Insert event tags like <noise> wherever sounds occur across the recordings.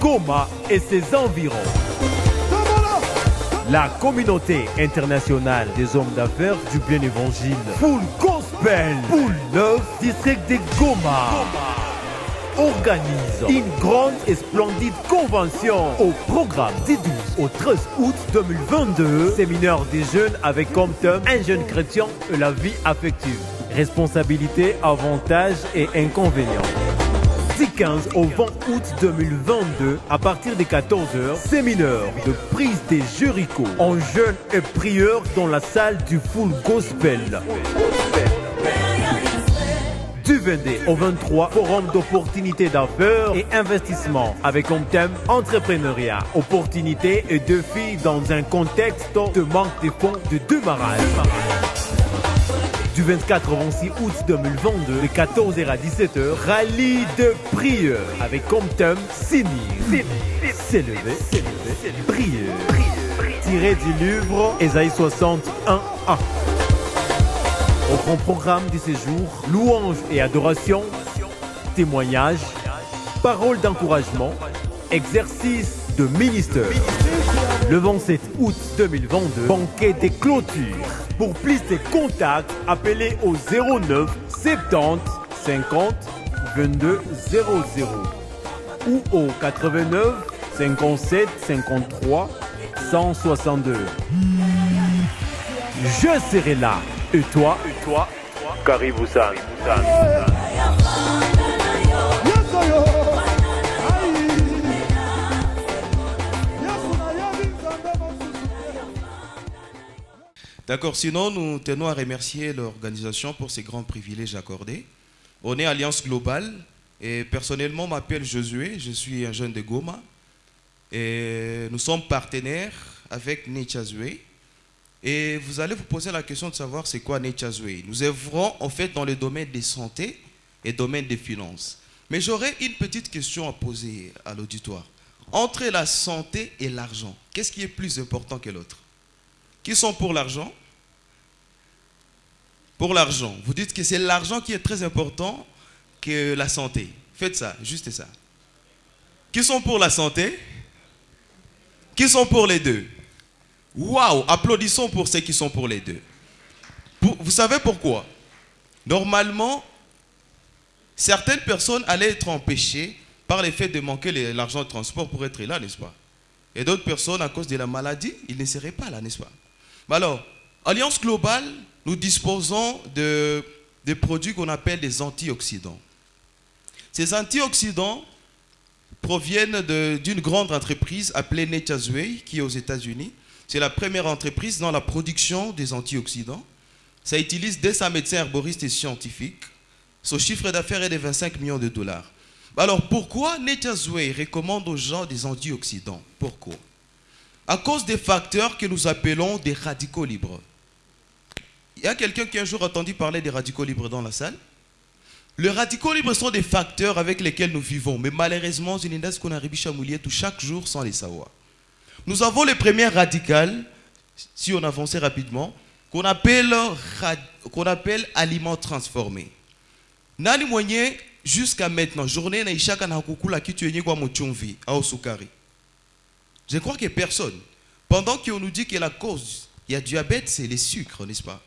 Goma et ses environs. La communauté internationale des hommes d'affaires du bien évangile Full Gospel Poule 9 district de Goma organise une grande et splendide convention au programme du 12 au 13 août 2022. Séminaire des jeunes avec comme thème un jeune chrétien et la vie affective. Responsabilité, avantages et inconvénients. Du 15 au 20 août 2022, à partir des 14h, séminaire de prise des Jéricho en jeûne et prieur dans la salle du Full Gospel. Du 22 au 23, forum d'opportunités d'affaires et investissement avec comme thème entrepreneuriat, opportunités et défis dans un contexte de manque de fonds de démarrage. Du 24 au 26 août 2022, de 14h à 17h, rallye de prière avec comme thème s'unir, s'élever, prière. Tiré du livre Ésaïe 61 1. Au grand programme du séjour, louanges et adoration, témoignages, paroles d'encouragement, exercice de ministère. Le 27 août 2022, banquet des clôtures. Pour plus de contacts, appelez au 09 70 50 22 00 ou au 89 57 53 162. Je serai là. Et toi? Et toi? Karibusan. D'accord, sinon nous tenons à remercier l'organisation pour ces grands privilèges accordés. On est Alliance Globale et personnellement m'appelle Josué, je suis un jeune de Goma et nous sommes partenaires avec Nechazue. Et vous allez vous poser la question de savoir c'est quoi Nechazue. Nous œuvrons en fait dans le domaine des santé et domaine des finances. Mais j'aurais une petite question à poser à l'auditoire. Entre la santé et l'argent, qu'est-ce qui est plus important que l'autre? Qui sont pour l'argent Pour l'argent. Vous dites que c'est l'argent qui est très important que la santé. Faites ça, juste ça. Qui sont pour la santé? Qui sont pour les deux? Waouh Applaudissons pour ceux qui sont pour les deux. Vous savez pourquoi? Normalement, certaines personnes allaient être empêchées par le fait de manquer l'argent de transport pour être là, n'est-ce pas? Et d'autres personnes, à cause de la maladie, ils ne seraient pas là, n'est-ce pas? Alors, Alliance Globale, nous disposons de, produits qu'on appelle des antioxydants. Ces antioxydants proviennent d'une grande entreprise appelée Netazway, qui est aux États-Unis. C'est la première entreprise dans la production des antioxydants. Ça utilise 200 médecins herboristes et scientifiques. Son chiffre d'affaires est de 25 millions de dollars. Alors pourquoi Netazway recommande aux gens des antioxydants? Pourquoi? À cause des facteurs que nous appelons des radicaux libres. Il y a quelqu'un qui a un jour entendu parler des radicaux libres dans la salle Les radicaux libres sont des facteurs avec lesquels nous vivons, mais malheureusement, qu'on arrive à tout chaque jour sans les savoir. Nous avons les premières radicales, si on avançait rapidement, qu'on appelle, qu'on appelle aliments transformés. Nani moyen jusqu'à maintenant, journée na ishaka na kukula kitu yenye kwa. Je crois que personne. Pendant qu'on nous dit que la cause, il y a diabète, c'est les sucres, n'est-ce pas?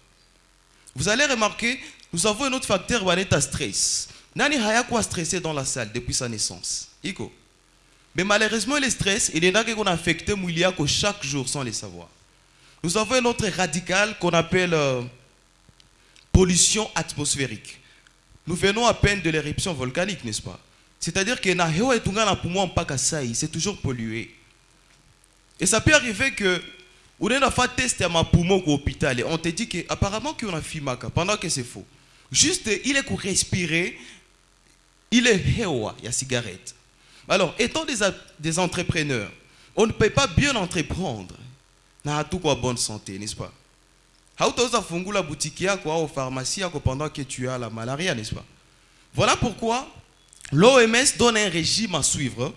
Vous allez remarquer, nous avons un autre facteur, l'état stress. Nani haya quoi stressé dans la salle depuis sa naissance? Iko. Mais malheureusement, le stress, il est là qu'on affecte Mouliako chaque jour sans le savoir. Nous avons un autre radical qu'on appelle euh, pollution atmosphérique. Nous venons à peine de l'éruption volcanique, n'est-ce pas? C'est-à-dire que c'est toujours pollué. Et ça peut arriver que on a fait test à ma poumon au hôpital et on te dit qu'apparemment qu'on a fumaka pendant que c'est faux. Juste, il est pour respirer, il est hewa, a cigarette. Alors, étant des, des entrepreneurs, on ne peut pas bien entreprendre. Na tout quoi bonne santé, n'est-ce pas? Hautaweza fungula boutique yako au pharmacie pendant que tu as la malaria, n'est-ce pas? Voilà pourquoi l'OMS donne un régime à suivre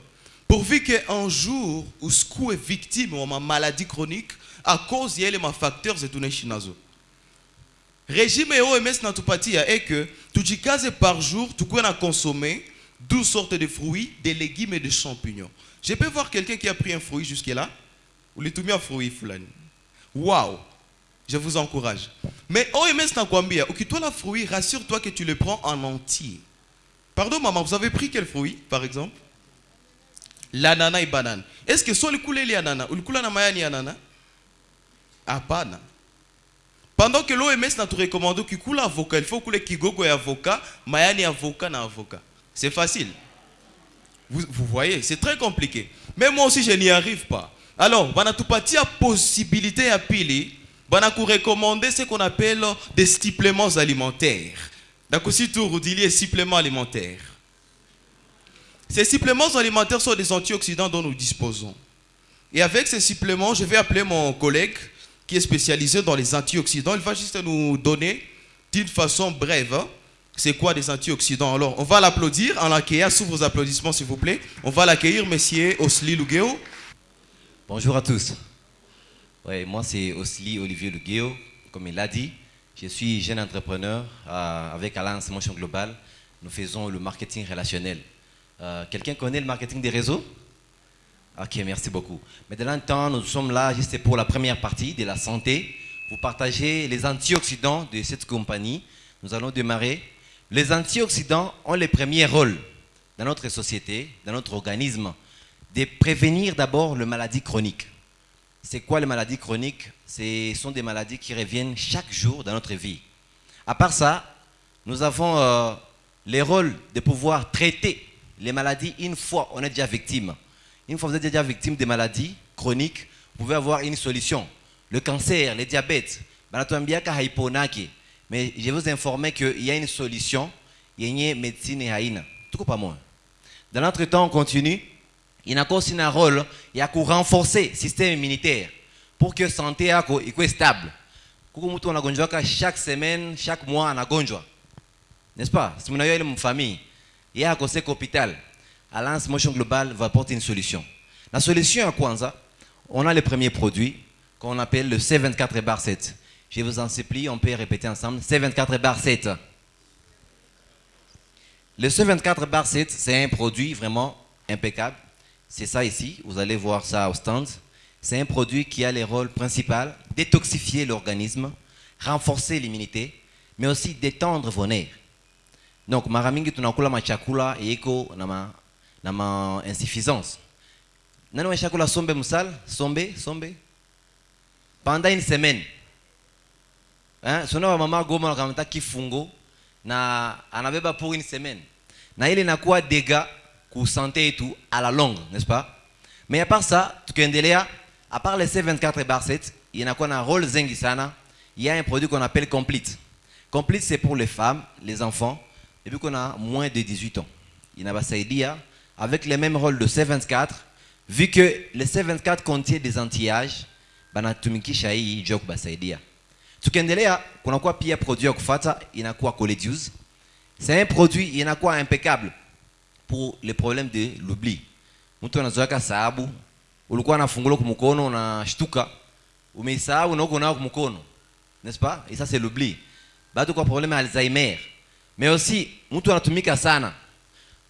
Pourvu qu'un jour, où ce est victime de ma maladie chronique, à cause de ma facteurs de tout chinazo. Régime OMS n'a tout est que, tu dis par jour, tu peux consommer 12 sortes de fruits, des légumes et des champignons. Je peux voir quelqu'un qui a pris un fruit jusque-là? Ou les tout mis fruit, Fulani Waouh Je vous encourage. Mais OMS Nakwambia, ok, toi la fruit, rassure-toi que tu le prends en entier. Pardon, maman, vous avez pris quel fruit, par exemple? L'ananas et banane. Est-ce que soit le coulé les ananas ou le coulé na mayani ananas Hapana. Pendant que l'OMS n'a qu'il coule avocat, il faut couler kigogo et avocat, mayani avocat na avocat. C'est facile. Vous, voyez, c'est très compliqué. Mais moi aussi, je n'y arrive pas. Alors, bana tupatia possibilité à pili, bana ku recommander ce qu'on appelle des suppléments alimentaires. D'accord, si tout les suppléments alimentaires. Ces suppléments alimentaires sont des antioxydants dont nous disposons. Et avec ces suppléments, je vais appeler mon collègue qui est spécialisé dans les antioxydants. Il va juste nous donner d'une façon brève hein, c'est quoi des antioxydants. Alors, on va l'applaudir en l'accueillant sous vos applaudissements, s'il vous plaît. On va l'accueillir, monsieur Osli Lugueo. Bonjour à tous. Ouais, moi, c'est Osli Olivier Lugueo. Comme il l'a dit, je suis jeune entrepreneur euh, avec Alliance Motion Global. Nous faisons le marketing relationnel. Euh, quelqu'un connaît le marketing des réseaux? Ok, merci beaucoup. Mais de temps, nous sommes là juste pour la première partie de la santé. Vous partagez les antioxydants de cette compagnie. Nous allons démarrer. Les antioxydants ont le premier rôle dans notre société, dans notre organisme, de prévenir d'abord les maladies chroniques. C'est quoi les maladies chroniques? Ce sont des maladies qui reviennent chaque jour dans notre vie. À part ça, nous avons euh, les rôles de pouvoir traiter les maladies une fois on est déjà victime. Une fois vous êtes déjà victime des maladies chroniques, vous pouvez avoir une solution. Le cancer, le diabète, mais je vais vous informer qu'il y a une solution, il y a une médecine et Tout pas moins. Dans notre temps, on continue. Il y a aussi un rôle, il y a pour renforcer le système immunitaire pour que la santé soit stable. Chaque semaine, chaque mois, on a N'est-ce pas? Si vous avez une famille, il y a un conseil hôpital. Alliance Motion Global va apporter une solution. La solution à Kwanza, on a le premier produit qu'on appelle le C24 bar 7. Je vous en supplie, on peut répéter ensemble. C24 bar 7. Le C24 bar 7, c'est un produit vraiment impeccable. C'est ça ici, vous allez voir ça au stand. C'est un produit qui a le rôle principal détoxifier l'organisme, renforcer l'immunité, mais aussi détendre vos nerfs. Donc mara mingi tunakula machakula iko na ma, na ma insuffisance. Nani washakula sombe musal? Sombe, sombe? Pendant une semaine. Hein? Sona mama goma nakamata kifungo na anabeba pour une semaine. Na ile dégâts ku et tout à la longue, n'est-ce pas? Mais à part ça, à part les C24 bar 7, il y a un rôle zengi sana. Il y a un produit qu'on appelle Complete. Complete, c'est pour les femmes, les enfants, et puis qu'on a moins de 18 ans. Il n'a pas avec le même rôle de C24, vu que le C24 contient des anti-âges, banatumikisha hii joke basaidia. Tukiendelea kuna kuwa pia produit ya kufata inakuwa Coledius. C'est un produit inakuwa impeccable pour les problèmes de l'oubli. Mtu anazoeka sababu ulikuwa unafungula kumkono unashtuka umeisahau na uko nao kumkono. N'est-ce pas? Et ça c'est l'oubli. Bado kwa problème Alzheimer. Mais aussi, mtu anatumika sana.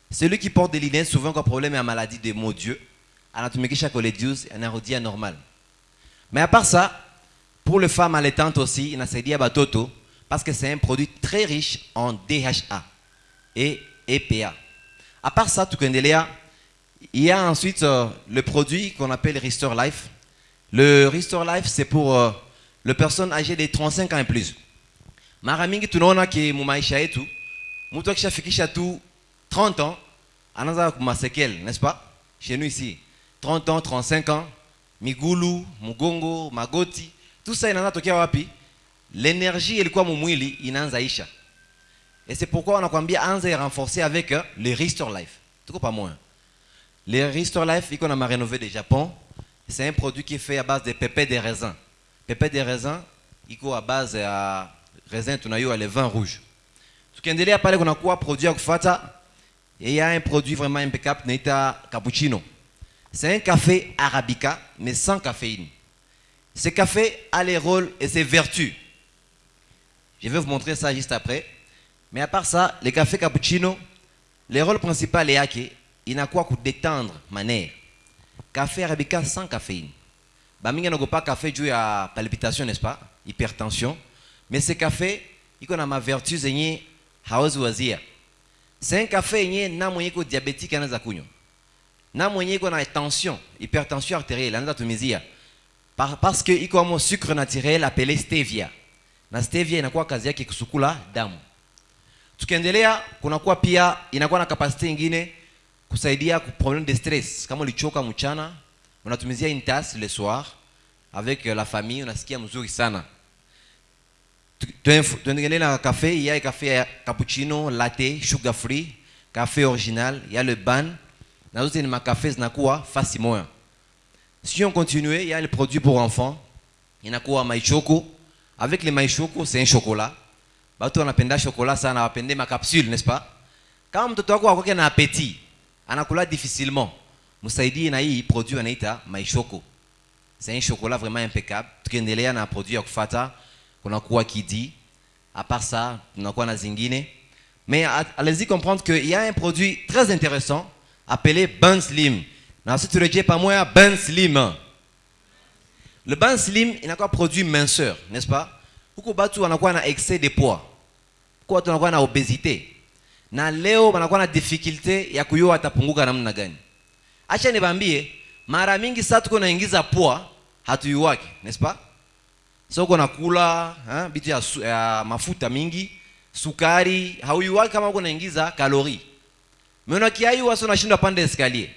Celui qui porte des lunettes, souvent quand problème à maladie de mon Dieu, anatumikisha coledius, anarudia normal. Mais à part ça, pour les femmes allaitantes aussi, inasaidia batoto parce que c'est un produit très riche en DHA et EPA. À part ça, tukendelea, il y a ensuite euh, le produit qu'on appelle Restore Life. Le Restore Life, c'est pour euh, les personnes âgées de 35 ans et plus. Mara mingi tunaona ki mu maisha yetu mtu akishafikisha tu 30 ans anaanza kumasekele n'est-ce pas? Chez nous ici. 30 ans 35 ans migulu mugongo magoti tout ça inaanza tokea wapi? L'énergie ilikuwa mumwili inaanza isha et c'est pourquoi on a kwambia anza renforcer avec euh, le Restore Life. Tuko pas moins. Le Restore Life iko na rénové de Japon c'est un produit qui est fait à base de pépés de raisin. Pépés de raisin iko à base à raisin tunayua le vin rouge tukiendelea pale a un produit vraiment impeccable naita cappuccino. C'est un café arabica mais sans caféine. Ce café a les rôles et ses vertus. Je vais vous montrer ça juste après. Mais à part ça le café cappuccino le rôle principal n'a quoi que détendre manière café arabica sans caféine. Bamingi pas café dû à palpitation n'est-ce pas? Hypertension. Mais ce café il a ma vertu zenye hawezi wazia. Un yenyewe yenye na mwenye iko diabétique anaweza kunywa. Na mwenye iko na tension hypertension artérielle anaweza tumizia. Par- parce que iko amo sucre naturel appelé stevia. Na stevia inakuwa kazi yake kusukula damu. Tukiendelea kunakuwa pia inakuwa na kapasite ingine kusaidia ku problème de stress. Kama ulichoka mchana unatumizia une tasse le soir avec la famille unasikia mzuri sana Tu- tuendelee na café il y a café cappuccino latte sugar free café original il y a le ban na zote ni makafé zinakuwa fasi moya si on continue il y a le produit pour enfants. Inakuwa maichoko avec les maichoko c'est un chocolat. Batu wanapenda chocolat sana wapende makapsule n'est-ce pas? Kama mtoto wako akwake na appétit anakula difficilement. Msaidie na hii produit anaita maishoko c'est un chocolat vraiment impeccable. Tukiendelea na produit ya kufata kunakuwa kidi. À part ça tunakuwa na zingine. Mais a- allez-y comprendre qu'il y a un produit très intéressant appelé Ban Slim. Na si turejee pamoja Ban Slim. Le Ban Slim inakuwa produit minceur n'est-ce pas? Huku batu wanakuwa na excès de poids? Huku watu wanakuwa na obésité? Na leo wanakuwa na difficulté ya kuyua atapunguka namna gani? Acha nibambie mara mingi saa tuko naingiza poa hatuyuwake n'est-ce pas? So uko nakula ha, bitu ya, su- ya mafuta mingi sukari hauyuwake kama uko naingiza kalori. Mena kiayua so nashindwa pande escalier.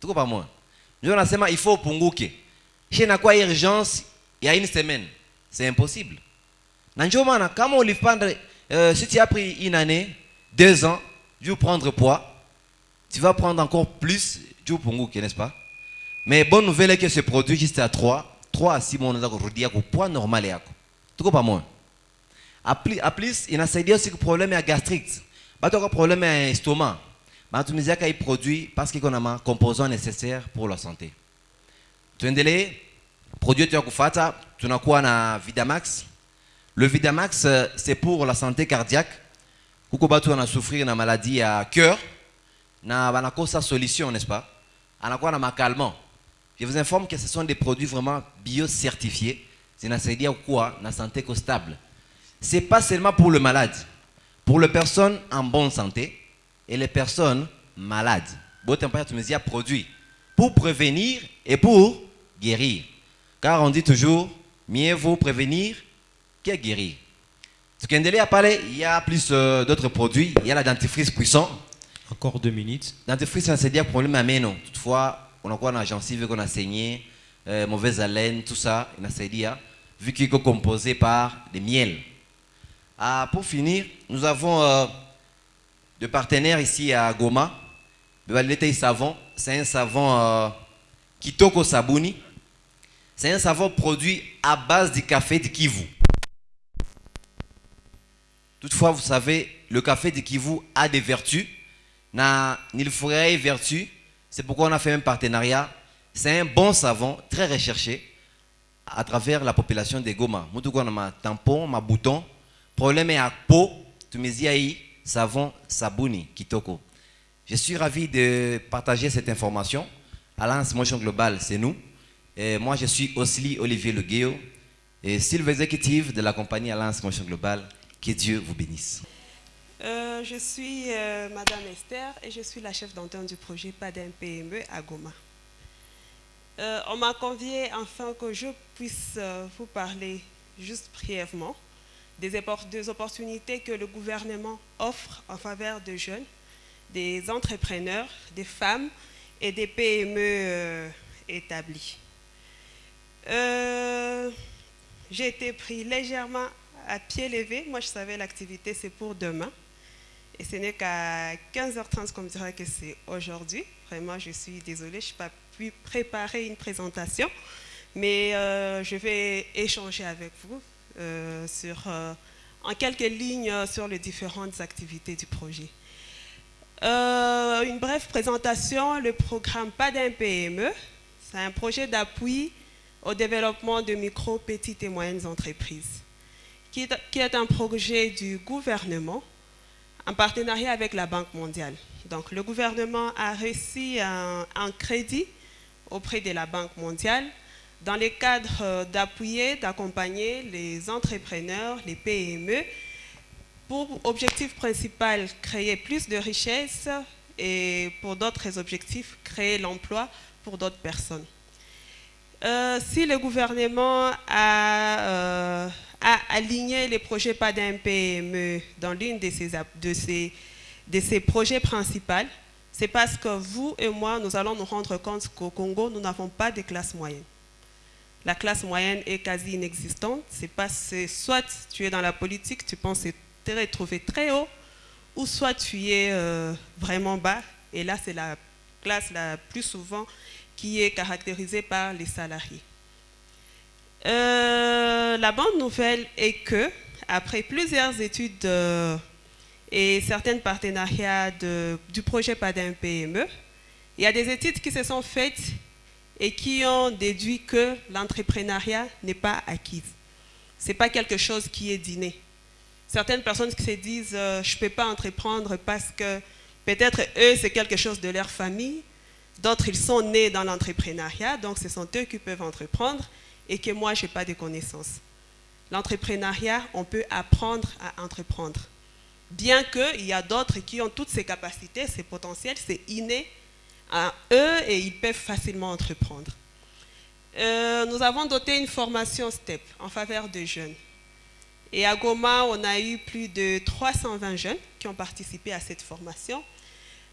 Tuko pamoja. Ndio nasema faut upunguke. She inakuwa urgence ya une semaine. C'est impossible. Na ndio maana kama ulipanda euh, si tu as pris une année deux ans dû prendre poids tu vas prendre encore plus juu upunguke n'est-ce pas? Mais bonne nouvelle est que ce produit juste à 3 3 à 6 mois unaweza kurudia kwa poids normal yako tuko pamoja a plus, a plus inasaidia aussi problème ya gastrite. Batu wako problème ya estomac banatumiziaka hii produit parce qu'il a ma composant nécessaire pour la santé. Tuendelee produit yetu ya kufata tunakuwa na vidamax? Le vidamax euh, c'est pour la santé cardiaque. Kuko batu wanasouffrir na maladie ya cœur. Na banakosa solution n'est-ce pas? Anakuwa na macalmant je vous informe que ce sont des produits vraiment bio-certifiés. Zinasaidia kuwa na santé ko stable. C'est pas seulement pour le malade. Pour les personnes en bonne santé et les personnes malades. Bote mpaka tumezia produit pour prévenir et pour guérir. Car on dit toujours mieux vaut prévenir que guérir. Tukiendelea pale il y a plus euh, d'autres produits. Il y a la dentifrice puissant Encore deux minutes. dentifrice inasaidia problème ya meno toutefois unakuwa na gencive iko na saigner euh, mauvaise haleine tout ça inasaidia vu qu'il est composé par des miels. Ah, pour finir nous avons euh, de partenaires ici à Goma. Savon c'est un savon euh, Kitoko Sabuni. C'est un savon produit à base du café de Kivu. Toutefois, vous savez, le café de Kivu a des vertus. Na Nilfurae vertu, c'est pourquoi on a fait un partenariat. C'est un bon savon, très recherché à travers la population de Goma. Na ma tampon, ma bouton. Problème est à peau, savon Sabuni Kitoko. Je suis ravi de partager cette information. Alliance Motion Global, c'est nous. Moi, je suis Osli Olivier Legueo, et Silver Executive de la compagnie Alliance Motion Global. Que Dieu vous bénisse. Euh, je suis euh, Madame Esther et je suis la chef d'antenne du projet PADEM PME à Goma. Euh, on m'a convié afin que je puisse vous parler juste brièvement des, des opportunités que le gouvernement offre en faveur de jeunes, des entrepreneurs, des femmes et des PME établies. J'ai été pris légèrement à pied levé. Moi, je savais l'activité, c'est pour demain. Et ce n'est qu'à 15h30 qu'on me dira que c'est aujourd'hui. Vraiment, je suis désolée, je n'ai pas pu préparer une présentation. Mais euh, je vais échanger avec vous euh, sur, euh, en quelques lignes sur les différentes activités du projet. Une brève présentation, le programme PADEM PME, c'est un projet d'appui au développement de micro, petites et moyennes entreprises, qui est un projet du gouvernement en partenariat avec la Banque mondiale. Donc le gouvernement a reçu un, un crédit auprès de la Banque mondiale dans le cadre euh, d'appuyer, d'accompagner les entrepreneurs, les PME, pour objectif principal, créer plus de richesses et pour d'autres objectifs, créer l'emploi pour d'autres personnes. Euh, si le gouvernement a, euh, a, aligné les projets PADIN PME dans l'une de ses, de, ses, de projets principaux, c'est parce que vous et moi, nous allons nous rendre compte qu'au Congo, nous n'avons pas de classe moyenne. La classe moyenne est quasi inexistante. C'est pas, soit tu es dans la politique, tu penses te retrouver très haut, ou soit tu es euh, vraiment bas. Et là, c'est la classe la plus souvent qui est caractérisée par les salariés. Euh, la bonne nouvelle est que, après plusieurs études euh, et certains partenariats du projet PADIN PME, il y a des études qui se sont faites et qui ont déduit que l'entrepreneuriat n'est pas acquis. Ce n'est pas quelque chose qui est dîné. Certaines personnes qui se disent euh, je ne peux pas entreprendre parce que peut-être eux, c'est quelque chose de leur famille. D'autres, ils sont nés dans l'entrepreneuriat, donc ce sont eux qui peuvent entreprendre et que moi, je n'ai pas de connaissances. L'entrepreneuriat, on peut apprendre à entreprendre. Bien qu'il y a d'autres qui ont toutes ces capacités, ces potentiels, c'est inné à eux et ils peuvent facilement entreprendre. Euh, nous avons doté une formation STEP en faveur des jeunes. Et à Goma, on a eu plus de 320 jeunes qui ont participé à cette formation.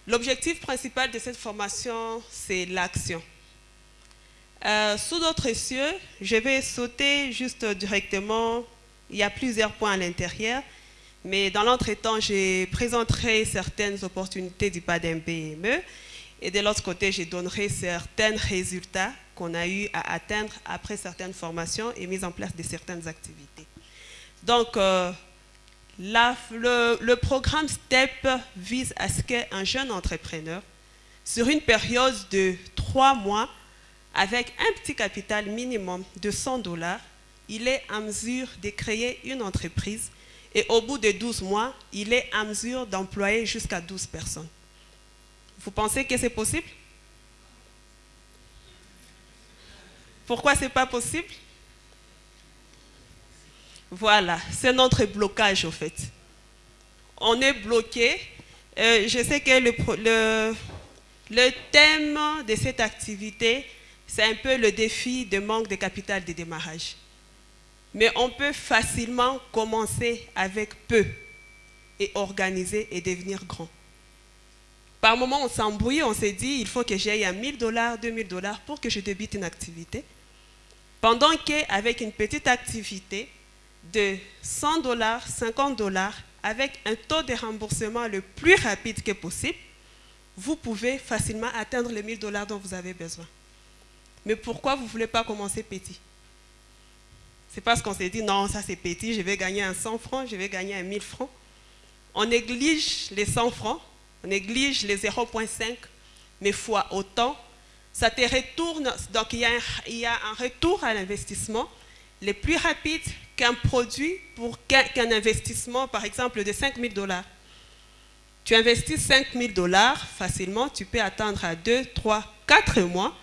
L'objectif principal de cette formation, c'est l'action. Euh, sous d'autres cieux, je vais sauter juste directement. Il y a plusieurs points à l'intérieur. Mais dans l'entretemps, je présenterai certaines opportunités du PADM PME. Et de l'autre côté, je donnerai certains résultats qu'on a eu à atteindre après certaines formations et mise en place de certaines activités. Donc, euh, le, programme STEP vise à ce qu'un jeune entrepreneur, sur une période de trois mois, avec un petit capital minimum de 100 dollars, il est en mesure de créer une entreprise et au bout de 12 mois, il est en mesure d'employer jusqu'à 12 personnes. Vous pensez que c'est possible? Pourquoi ce n'est pas possible? Voilà, c'est notre blocage au fait. On est bloqué. Euh, je sais que le, le, le, thème de cette activité, c'est un peu le défi de manque de capital de démarrage. Mais on peut facilement commencer avec peu et organiser et devenir grand. Par moment, on s'embrouille, on s'est dit, il faut que j'aille à 1000 dollars, 2000 dollars pour que je débute une activité. Pendant qu'avec une petite activité de 100 dollars, 50 dollars, avec un taux de remboursement le plus rapide que possible, vous pouvez facilement atteindre les 1000 dollars dont vous avez besoin. Mais pourquoi vous ne voulez pas commencer petit? C'est parce qu'on s'est dit, non, ça c'est petit, je vais gagner un 100 francs, je vais gagner un 1000 francs. On néglige les 100 francs, on néglige les 0,5, mais fois autant, ça te retourne. Donc, il y a un, a un retour à l'investissement le plus rapide qu'un produit pour qu'un investissement, par exemple, de 5 000 dollars. Tu investis 5 000 dollars facilement, tu peux attendre à 2, 3, 4 mois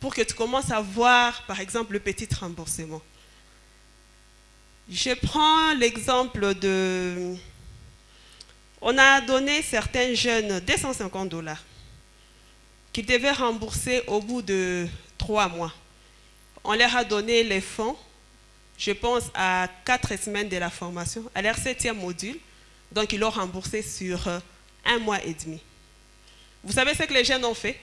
pour que tu commences à voir, par exemple, le petit remboursement. Je prends l'exemple de on a donné certains jeunes 250 dollars qu'ils devaient rembourser au bout de trois mois. On leur a donné les fonds, je pense, à quatre semaines de la formation, à leur septième module. Donc, ils l'ont remboursé sur euh, un mois et demi. Vous savez ce que les jeunes ont fait?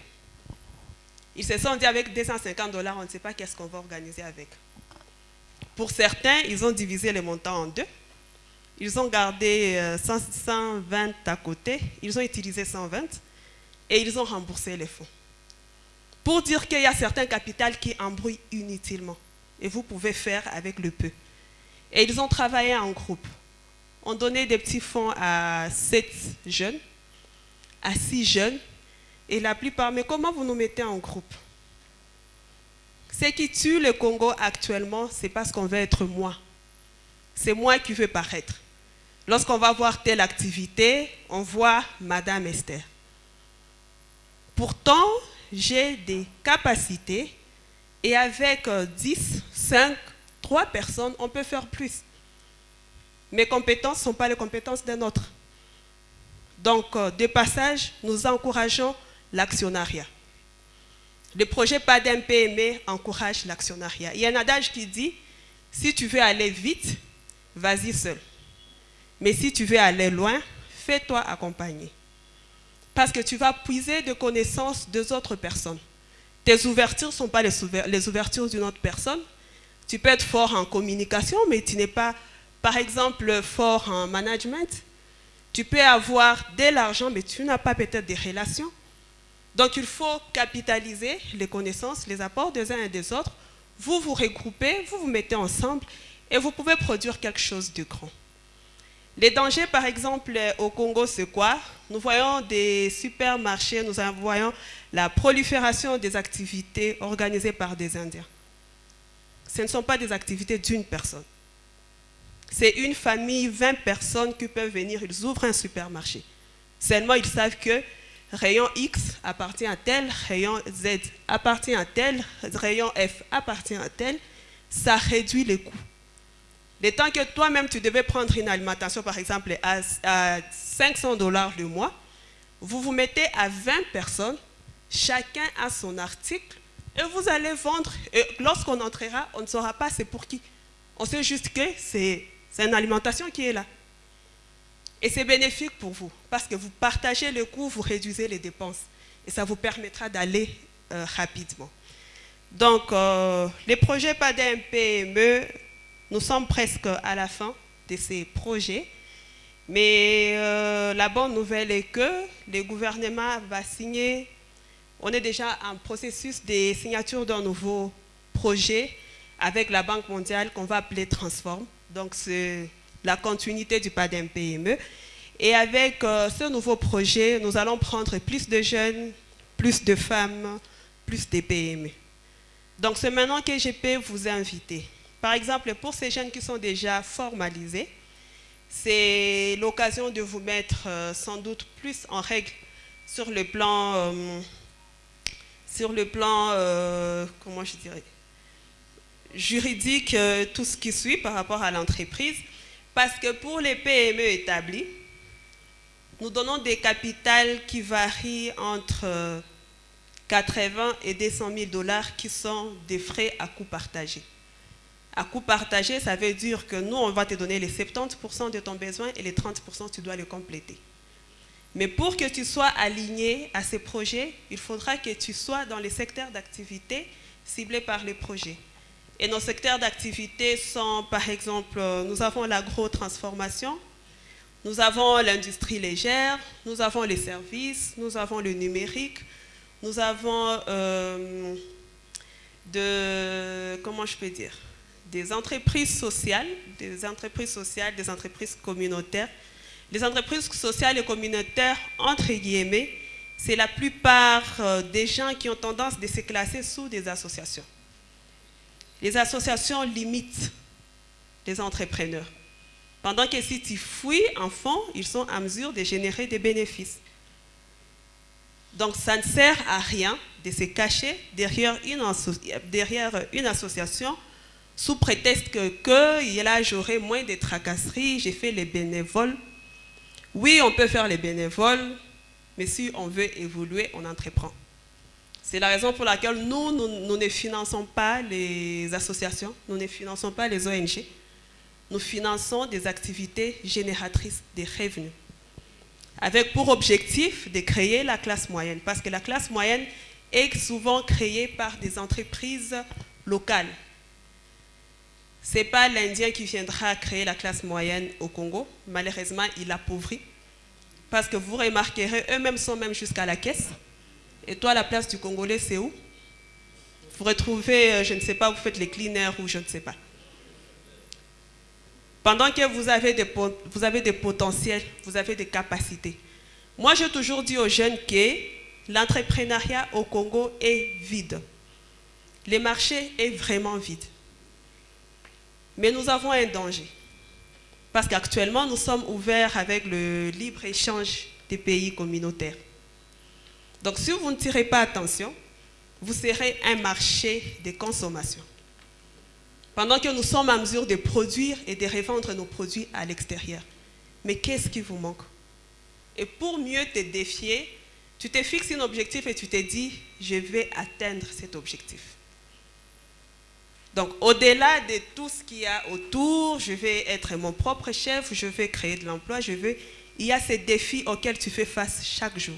Ils se sont dit avec 250 dollars, on ne sait pas qu'est-ce qu'on va organiser avec. Pour certains, ils ont divisé les montants en deux. Ils ont gardé 120 euh, à côté, ils ont utilisé 120 et ils ont remboursé les fonds. Pour dire qu'il y a certains capitales qui embrouillent inutilement et vous pouvez faire avec le peu. Et ils ont travaillé en groupe. On donnait des petits fonds à 7 jeunes, à 6 jeunes, et la plupart, mais comment vous nous mettez en groupe? Ce qui tue le Congo actuellement, c'est parce qu'on veut être moi. C'est moi qui veux paraître. Lorsqu'on va voir telle activité, on voit Madame Esther. Pourtant, j'ai des capacités et avec 10, 5, 3 personnes, on peut faire plus. Mes compétences ne sont pas les compétences d'un autre. Donc, euh, de passage, nous encourageons l'actionnariat. Le projet PADEM PME encourage l'actionnariat. Il y a un adage qui dit, si tu veux aller vite, vas-y seul. Mais si tu veux aller loin, fais-toi accompagner. Parce que tu vas puiser de connaissances deux autres personnes. Tes ouvertures ne sont pas les ouvertures d'une autre personne. Tu peux être fort en communication, mais tu n'es pas, par exemple, fort en management. Tu peux avoir de l'argent, mais tu n'as pas peut-être des relations. Donc il faut capitaliser les connaissances, les apports des uns et des autres. Vous vous regroupez, vous vous mettez ensemble et vous pouvez produire quelque chose de grand. Les dangers, par exemple, au Congo, c'est quoi? Nous voyons des supermarchés, nous voyons la prolifération des activités organisées par des Indiens. Ce ne sont pas des activités d'une personne. C'est une famille, 20 personnes qui peuvent venir, ils ouvrent un supermarché. Seulement, ils savent que rayon X appartient à tel, rayon Z appartient à tel, rayon F appartient à tel. Ça réduit les coûts. Le temps que toi-même, tu devais prendre une alimentation, par exemple, à, 500 dollars le mois, vous vous mettez à 20 personnes, chacun a son article, et vous allez vendre. Et lorsqu'on entrera, on ne saura pas c'est pour qui. On sait juste que c'est une alimentation qui est là. Et c'est bénéfique pour vous, parce que vous partagez le coût, vous réduisez les dépenses. Et ça vous permettra d'aller euh, rapidement. Donc, euh, les projets PADEM PME, nous sommes presque à la fin de ces projets. Mais euh, la bonne nouvelle est que le gouvernement va signer, on est déjà en processus de signature d'un nouveau projet avec la Banque mondiale qu'on va appeler Transform. Donc c'est la continuité du PADEM PME. Et avec euh, ce nouveau projet, nous allons prendre plus de jeunes, plus de femmes, plus de PME. Donc c'est maintenant que je peux vous inviter par exemple, pour ces jeunes qui sont déjà formalisés, c'est l'occasion de vous mettre euh, sans doute plus en règle sur le plan, euh, sur le plan comment je dirais, juridique, tout ce qui suit par rapport à l'entreprise. Parce que pour les PME établis, nous donnons des capitales qui varient entre 80 et 200 000 dollars qui sont des frais à coût partagé. À coût partagé, ça veut dire que nous, on va te donner les 70% de ton besoin et les 30%, tu dois les compléter. Mais pour que tu sois aligné à ces projets, il faudra que tu sois dans les secteurs d'activité ciblés par les projets. Et nos secteurs d'activité sont, par exemple, nous avons l'agro-transformation, nous avons l'industrie légère, nous avons les services, nous avons le numérique, nous avons euh, de, comment je peux dire, des entreprises sociales, des entreprises sociales, des entreprises communautaires. Les entreprises sociales et communautaires, entre guillemets, c'est la plupart euh, des gens qui ont tendance de se classer sous des associations. Les associations limitent les entrepreneurs. Pendant que si tu fouilles en fond, ils sont en mesure de générer des bénéfices. Donc ça ne sert à rien de se cacher derrière une, association sous prétexte que là j'aurai moins de tracasseries, j'ai fait les bénévoles. Oui, on peut faire les bénévoles, mais si on veut évoluer, on entreprend. C'est la raison pour laquelle nous, ne finançons pas les associations, nous ne finançons pas les ONG. Nous finançons des activités génératrices de revenus, avec pour objectif de créer la classe moyenne, parce que la classe moyenne est souvent créée par des entreprises locales, ce n'est pas l'Indien qui viendra créer la classe moyenne au Congo. Malheureusement, il appauvrit. Parce que vous remarquerez, eux-mêmes sont même jusqu'à la caisse. Et toi, la place du Congolais, c'est où? Vous retrouvez, euh, je ne sais pas, vous faites les cleaners ou je ne sais pas. Pendant que vous avez des, vous avez des potentiels, vous avez des capacités. Moi, j'ai toujours dit aux jeunes que l'entrepreneuriat au Congo est vide. Le marché est vraiment vide. Mais nous avons un danger. Parce qu'actuellement, nous sommes ouverts avec le libre-échange des pays communautaires. Donc si vous ne tirez pas attention, vous serez un marché de consommation. Pendant que nous sommes en mesure de produire et de revendre nos produits à l'extérieur. Mais qu'est-ce qui vous manque? Et pour mieux te défier, tu te fixes un objectif et tu te dis, je vais atteindre cet objectif. Donc, au-delà de tout ce qu'il y a autour, je vais être mon propre chef, je vais créer de l'emploi, je veux... Il y a ces défis auxquels tu fais face chaque jour.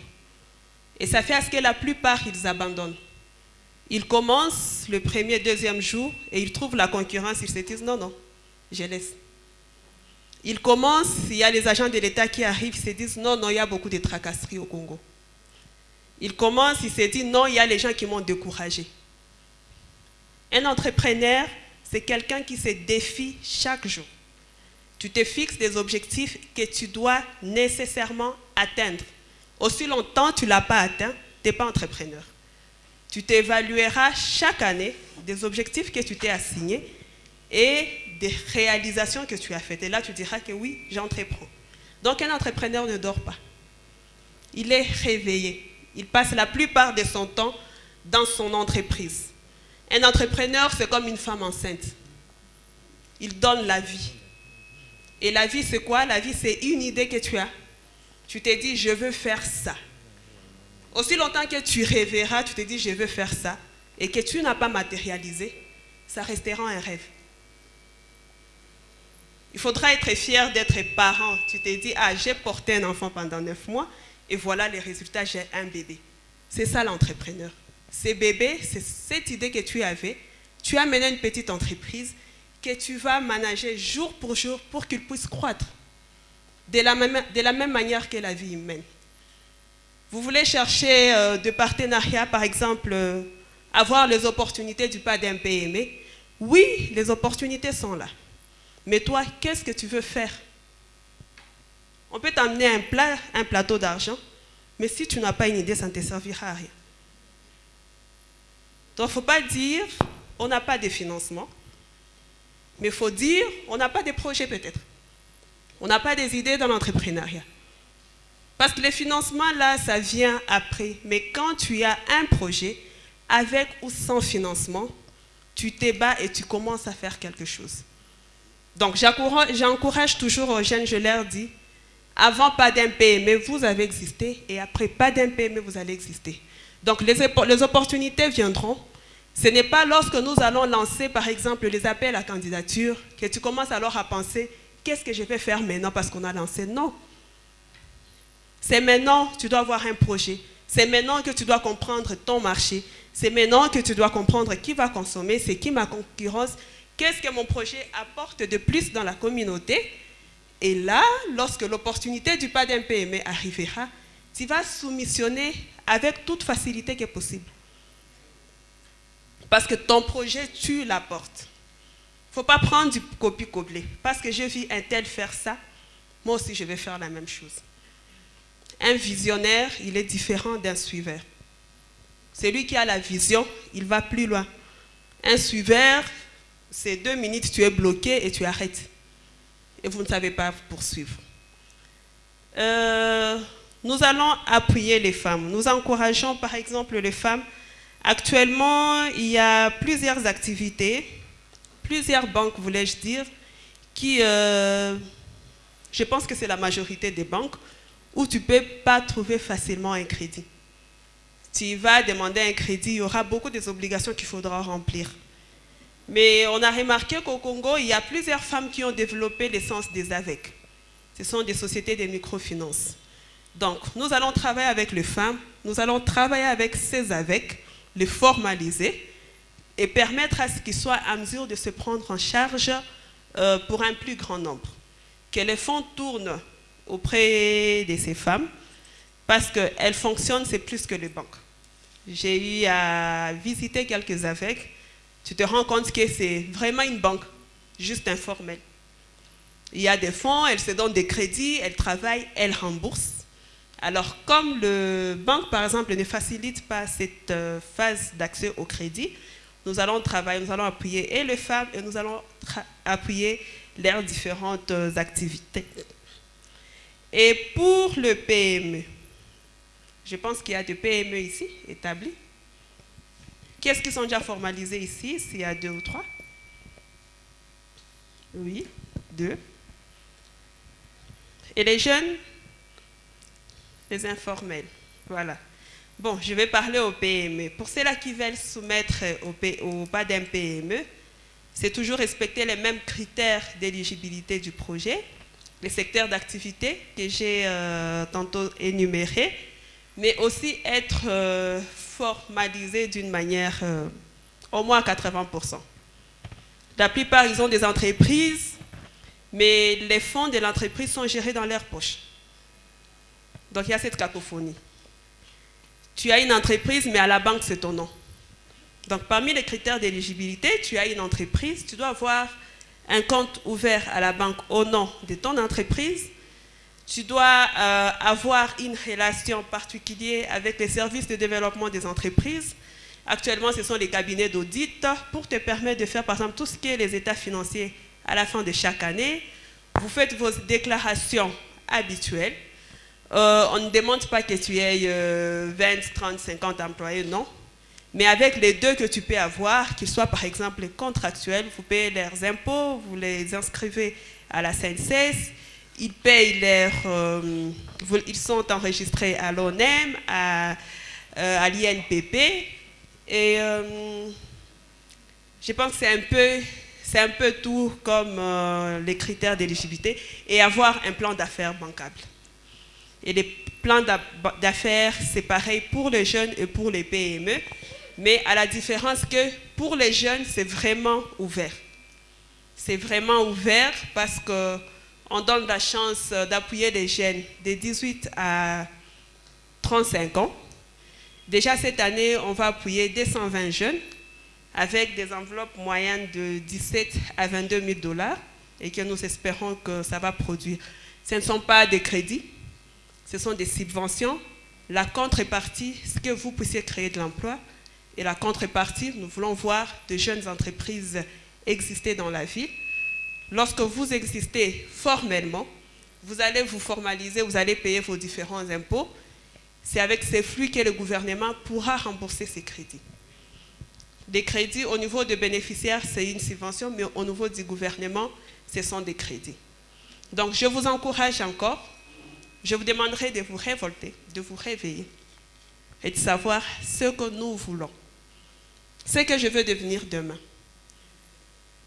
Et ça fait à ce que la plupart, ils abandonnent. Ils commencent le premier, deuxième jour et ils trouvent la concurrence, ils se disent non, non, je laisse. Ils commencent, il y a les agents de l'État qui arrivent, ils se disent non, non, il y a beaucoup de tracasseries au Congo. Ils commencent, ils se disent non, il y a les gens qui m'ont découragé. Un entrepreneur, c'est quelqu'un qui se défie chaque jour. Tu te fixes des objectifs que tu dois nécessairement atteindre. Aussi longtemps tu ne l'as pas atteint, tu n'es pas entrepreneur. Tu t'évalueras chaque année des objectifs que tu t'es assignés et des réalisations que tu as faites. Et là, tu diras que oui, j'entreprends. Donc, un entrepreneur ne dort pas. Il est réveillé. Il passe la plupart de son temps dans son entreprise. Un entrepreneur, c'est comme une femme enceinte. Il donne la vie. Et la vie, c'est quoi? La vie, c'est une idée que tu as. Tu t'es dit, je veux faire ça. Aussi longtemps que tu rêveras, tu te dis, je veux faire ça, et que tu n'as pas matérialisé, ça restera un rêve. Il faudra être fier d'être parent. Tu t'es dit, ah, j'ai porté un enfant pendant neuf mois, et voilà les résultats, j'ai un bébé. C'est ça l'entrepreneur. Ces bébés, c'est cette idée que tu avais. Tu as mené une petite entreprise que tu vas manager jour pour jour pour qu'il puisse croître. De la, même, manière que la vie humaine. Vous voulez chercher euh, de partenariat, par exemple, euh, avoir les opportunités du pas d'un PME. Oui, les opportunités sont là. Mais toi, qu'est-ce que tu veux faire? On peut t'amener un, un plateau d'argent, mais si tu n'as pas une idée, ça ne te servira à rien. Donc, il ne faut pas dire, on n'a pas de financement, mais il faut dire, on n'a pas de projet peut-être. On n'a pas des idées dans l'entrepreneuriat. Parce que les financements, là, ça vient après. Mais quand tu as un projet, avec ou sans financement, tu t'ébats et tu commences à faire quelque chose. Donc, j'encourage toujours aux jeunes, je leur dis, avant pas d'un PME, vous avez existé, et après pas d'un PME, vous allez exister. Donc, les opportunités viendront. Ce n'est pas lorsque nous allons lancer, par exemple, les appels à candidature, que tu commences alors à penser, qu'est-ce que je vais faire maintenant parce qu'on a lancé? Non. C'est maintenant que tu dois avoir un projet. C'est maintenant que tu dois comprendre ton marché. C'est maintenant que tu dois comprendre qui va consommer, c'est qui ma concurrence, qu'est-ce que mon projet apporte de plus dans la communauté. Et là, lorsque l'opportunité du pas d'un PME arrivera, tu vas soumissionner avec toute facilité que possible. Parce que ton projet, tu l'apportes faut pas prendre du copie-coller. Parce que j'ai vu un tel faire ça, moi aussi je vais faire la même chose. Un visionnaire, il est différent d'un suiveur. Celui qui a la vision, il va plus loin. Un suiveur, c'est deux minutes, tu es bloqué et tu arrêtes. Et vous ne savez pas poursuivre. Euh, nous allons appuyer les femmes. Nous encourageons par exemple les femmes. Actuellement, il y a plusieurs activités plusieurs banques, voulais-je dire, qui, euh, je pense que c'est la majorité des banques, où tu ne peux pas trouver facilement un crédit. Tu vas demander un crédit, il y aura beaucoup d'obligations qu'il faudra remplir. Mais on a remarqué qu'au Congo, il y a plusieurs femmes qui ont développé l'essence des AVEC. Ce sont des sociétés de microfinance. Donc, nous allons travailler avec les femmes, nous allons travailler avec ces AVEC, les formaliser, et permettre à ce qu'ils soient à mesure de se prendre en charge euh, pour un plus grand nombre. Que les fonds tournent auprès de ces femmes parce qu'elles fonctionnent, c'est plus que les banques. J'ai eu à visiter quelques avec. Tu te rends compte que c'est vraiment une banque, juste informelle. Il y a des fonds, elles se donnent des crédits, elles travaillent, elles remboursent. Alors, comme le banque, par exemple, ne facilite pas cette euh, phase d'accès au crédit, nous allons travailler, nous allons appuyer et les femmes et nous allons appuyer leurs différentes activités. Et pour le PME, je pense qu'il y a des PME ici établis. Qu'est-ce qui sont déjà formalisés ici, s'il y a deux ou trois? Oui, deux. Et les jeunes? Les informels, voilà. Bon, je vais parler aux PME. Pour ceux-là qui veulent soumettre au, au pas d'un PME, c'est toujours respecter les mêmes critères d'éligibilité du projet, les secteurs d'activité que j'ai euh, tantôt énumérés, mais aussi être euh, formalisé d'une manière euh, au moins à 80%. La plupart, ils ont des entreprises, mais les fonds de l'entreprise sont gérés dans leur poche. Donc il y a cette cacophonie. Tu as une entreprise, mais à la banque, c'est ton nom. Donc parmi les critères d'éligibilité, tu as une entreprise, tu dois avoir un compte ouvert à la banque au nom de ton entreprise. Tu dois euh, avoir une relation particulière avec les services de développement des entreprises. Actuellement, ce sont les cabinets d'audit pour te permettre de faire, par exemple, tout ce qui est les états financiers à la fin de chaque année. Vous faites vos déclarations habituelles. Euh, on ne demande pas que tu aies 20, 30, 50 employés, non. Mais avec les deux que tu peux avoir, qu'ils soient par exemple contractuels, vous payez leurs impôts, vous les inscrivez à la CNCS, ils payent leurs, euh, ils sont enregistrés à l'ONEM, à, euh, l'INPP, et je pense que c'est un peu, c'est un peu tout comme les critères d'éligibilité, et avoir un plan d'affaires bancable. Et les plans d'affaires, c'est pareil pour les jeunes et pour les PME mais à la différence que pour les jeunes, c'est vraiment ouvert. C'est vraiment ouvert parce qu'on donne la chance d'appuyer les jeunes de 18 à 35 ans. Déjà cette année, on va appuyer 220 jeunes avec des enveloppes moyennes de 17 à 22 000 dollars et que nous espérons que ça va produire. Ce ne sont pas des crédits, ce sont des subventions. La contrepartie, c'est que vous puissiez créer de l'emploi, et la contrepartie, nous voulons voir de jeunes entreprises exister dans la ville. Lorsque vous existez formellement, vous allez vous formaliser, vous allez payer vos différents impôts. C'est avec ces flux que le gouvernement pourra rembourser ces crédits. Les crédits au niveau des bénéficiaires, c'est une subvention, mais au niveau du gouvernement, ce sont des crédits. Donc je vous encourage encore, je vous demanderai de vous révolter, de vous réveiller et de savoir ce que nous voulons ce que je veux devenir demain.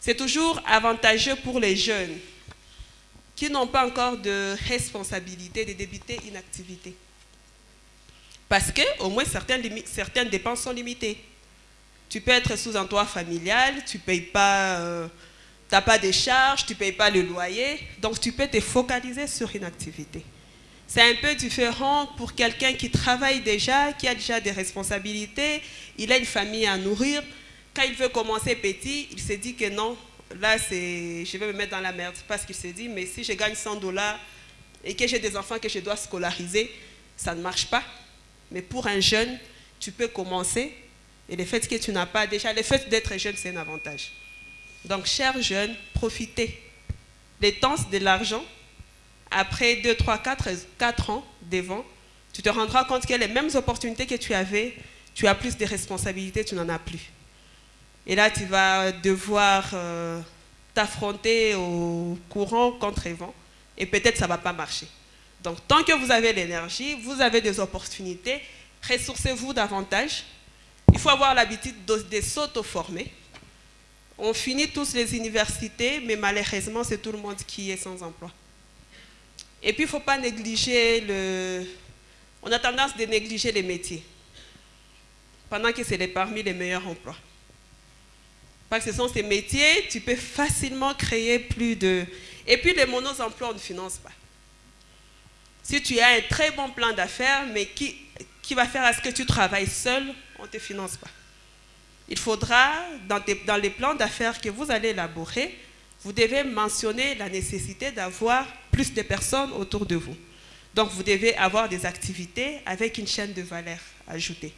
C'est toujours avantageux pour les jeunes qui n'ont pas encore de responsabilité de débuter une activité. Parce que, au moins, certaines, dépenses sont limitées. Tu peux être sous un toit familial, tu payes pas, euh, pas de charges, tu ne payes pas le loyer, donc tu peux te focaliser sur une activité. C'est un peu différent pour quelqu'un qui travaille déjà, qui a déjà des responsabilités, il a une famille à nourrir. Quand il veut commencer petit, il se dit que non, là, je vais me mettre dans la merde. Parce qu'il se dit, mais si je gagne 100 dollars et que j'ai des enfants que je dois scolariser, ça ne marche pas. Mais pour un jeune, tu peux commencer. Et le fait que tu n'as pas déjà, le fait d'être jeune, c'est un avantage. Donc, chers jeunes, profitez. Les temps, de l'argent, après 2, 3, 4, 4 ans devant, tu te rendras compte que les mêmes opportunités que tu avais, tu as plus de responsabilités, tu n'en as plus. Et là, tu vas devoir euh, t'affronter au courant contre vent et peut-être ça ne va pas marcher. Donc, tant que vous avez l'énergie, vous avez des opportunités, ressourcez-vous davantage. Il faut avoir l'habitude de, de s'auto-former. On finit tous les universités, mais malheureusement, c'est tout le monde qui est sans emploi. Et puis, il ne faut pas négliger le... On a tendance à négliger les métiers, pendant que c'est parmi les meilleurs emplois. Parce que ce sont ces métiers, tu peux facilement créer plus de... Et puis, les monos-emplois, on ne finance pas. Si tu as un très bon plan d'affaires, mais qui, qui va faire à ce que tu travailles seul, on ne te finance pas. Il faudra, dans les plans d'affaires que vous allez élaborer, vous devez mentionner la nécessité d'avoir plus de personnes autour de vous. Donc, vous devez avoir des activités avec une chaîne de valeur ajoutée.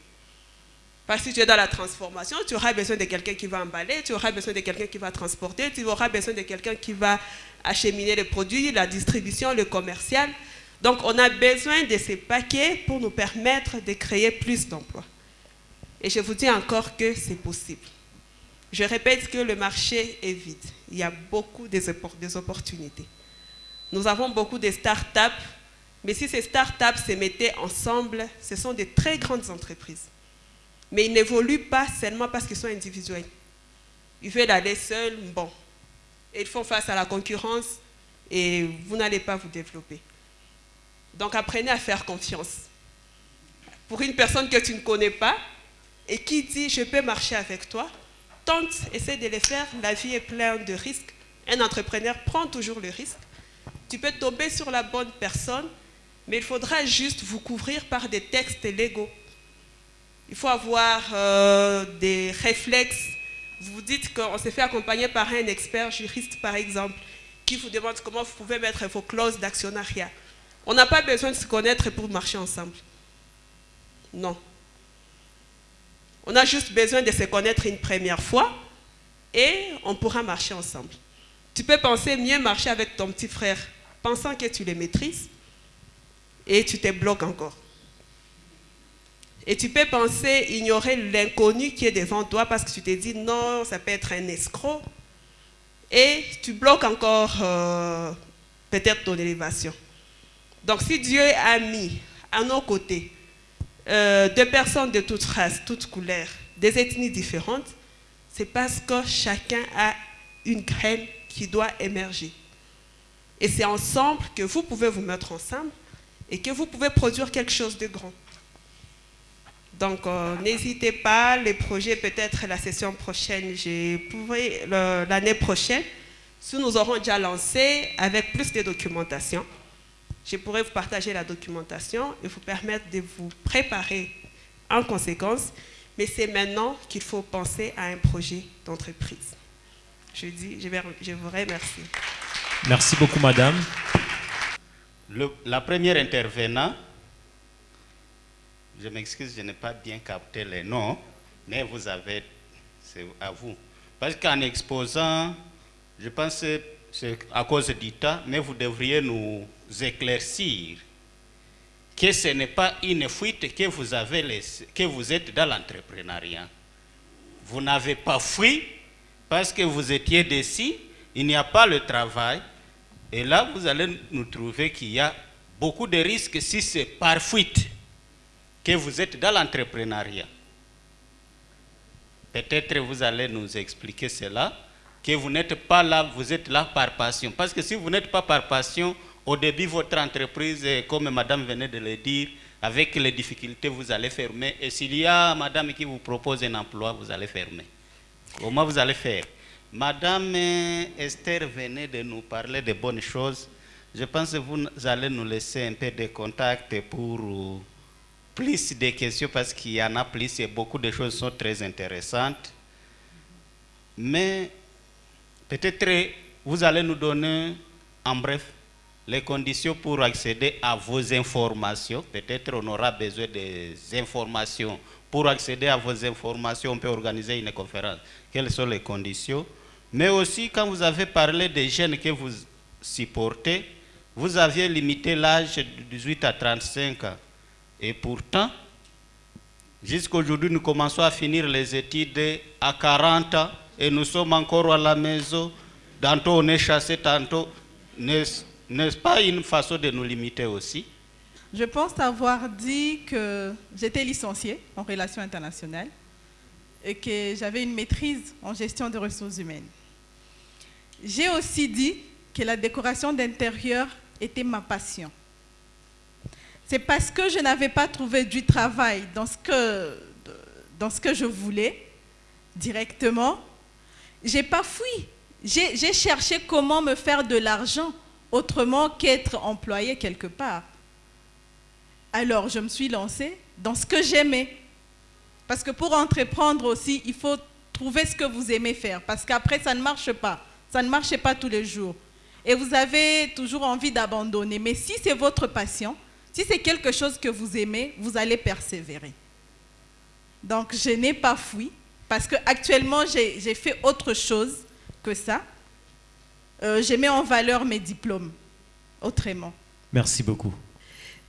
Parce que tu es dans la transformation, tu auras besoin de quelqu'un qui va emballer, tu auras besoin de quelqu'un qui va transporter, tu auras besoin de quelqu'un qui va acheminer les produits, la distribution, le commercial. Donc, on a besoin de ces paquets pour nous permettre de créer plus d'emplois. Et je vous dis encore que c'est possible. Je répète que le marché est vide. Il y a beaucoup des opportunités. Nous avons beaucoup de start-up, mais si ces start-up se mettaient ensemble, ce sont des très grandes entreprises. Mais ils n'évoluent pas seulement parce qu'ils sont individuels. Ils veulent aller seuls, bon. ils font face à la concurrence et vous n'allez pas vous développer. Donc apprenez à faire confiance. Pour une personne que tu ne connais pas et qui dit je peux marcher avec toi, tente, essaie de le faire. La vie est pleine de risques. Un entrepreneur prend toujours le risque. Tu peux tomber sur la bonne personne, mais il faudra juste vous couvrir par des textes légaux. Il faut avoir euh, des réflexes. Vous vous dites qu'on s'est fait accompagner par un expert juriste, par exemple, qui vous demande comment vous pouvez mettre vos clauses d'actionnariat. On n'a pas besoin de se connaître pour marcher ensemble. Non. On a juste besoin de se connaître une première fois et on pourra marcher ensemble. Tu peux penser mieux marcher avec ton petit frère, pensant que tu les maîtrises, et tu te bloques encore. Et tu peux penser ignorer l'inconnu qui est devant toi parce que tu te dis non, ça peut être un escroc. Et tu bloques encore euh, peut-être ton élévation. Donc si Dieu a mis à nos côtés euh, deux personnes de toutes races, toutes couleurs, des ethnies différentes, c'est parce que chacun a une graine qui doit émerger. Et c'est ensemble que vous pouvez vous mettre ensemble et que vous pouvez produire quelque chose de grand. Donc, euh, n'hésitez pas, les projets, peut-être la session prochaine, l'année prochaine, si nous aurons déjà lancé avec plus de documentation, je pourrais vous partager la documentation et vous permettre de vous préparer en conséquence. Mais c'est maintenant qu'il faut penser à un projet d'entreprise. Je, dis, je, vous remercie. Merci beaucoup, madame. la première intervenante, je m'excuse, je n'ai pas bien capté les noms, mais vous avez, c'est à vous. Parce qu'en exposant, je pense que c'est à cause du temps, mais vous devriez nous éclaircir que ce n'est pas une fuite que vous, avez que vous êtes dans l'entrepreneuriat. Vous n'avez pas fui parce que vous étiez dessus, il n'y a pas le travail. Et là, vous allez nous trouver qu'il y a beaucoup de risques si c'est par fuite que vous êtes dans l'entrepreneuriat. Peut-être vous allez nous expliquer cela, que vous n'êtes pas là, vous êtes là par passion. Parce que si vous n'êtes pas par passion, au début, votre entreprise, comme madame venait de le dire, avec les difficultés, vous allez fermer. Et s'il y a madame qui vous propose un emploi, vous allez fermer. Comment vous allez faire? Madame Esther venait de nous parler de bonnes choses. Je pense que vous allez nous laisser un peu de contact pour plus de questions parce qu'il y en a plus et beaucoup de choses sont très intéressantes. Mais peut-être vous allez nous donner en bref les conditions pour accéder à vos informations. Peut-être on aura besoin des informations. Pour accéder à vos informations, on peut organiser une conférence. Quelles sont les conditions? Mais aussi, quand vous avez parlé des jeunes que vous supportez, vous aviez limité l'âge de 18 à 35 ans. Et pourtant, jusqu'aujourd'hui, nous commençons à finir les études à 40 ans et nous sommes encore à la maison. Tantôt on est chassé, tantôt n'est-ce pas une façon de nous limiter aussi? Je pense avoir dit que j'étais licenciée en relations internationales et que j'avais une maîtrise en gestion des ressources humaines. J'ai aussi dit que la décoration d'intérieur était ma passion. C'est parce que je n'avais pas trouvé du travail dans ce que, dans ce que je voulais directement. J'ai pas fui. J'ai cherché comment me faire de l'argent autrement qu'être employé quelque part. Alors je me suis lancée dans ce que j'aimais. Parce que pour entreprendre aussi, il faut trouver ce que vous aimez faire. Parce qu'après, ça ne marche pas. Ça ne marche pas tous les jours. Et vous avez toujours envie d'abandonner. Mais si c'est votre passion, si c'est quelque chose que vous aimez, vous allez persévérer. Donc, je n'ai pas fui parce que actuellement j'ai fait autre chose que ça. Euh, je mets en valeur mes diplômes autrement. Merci beaucoup.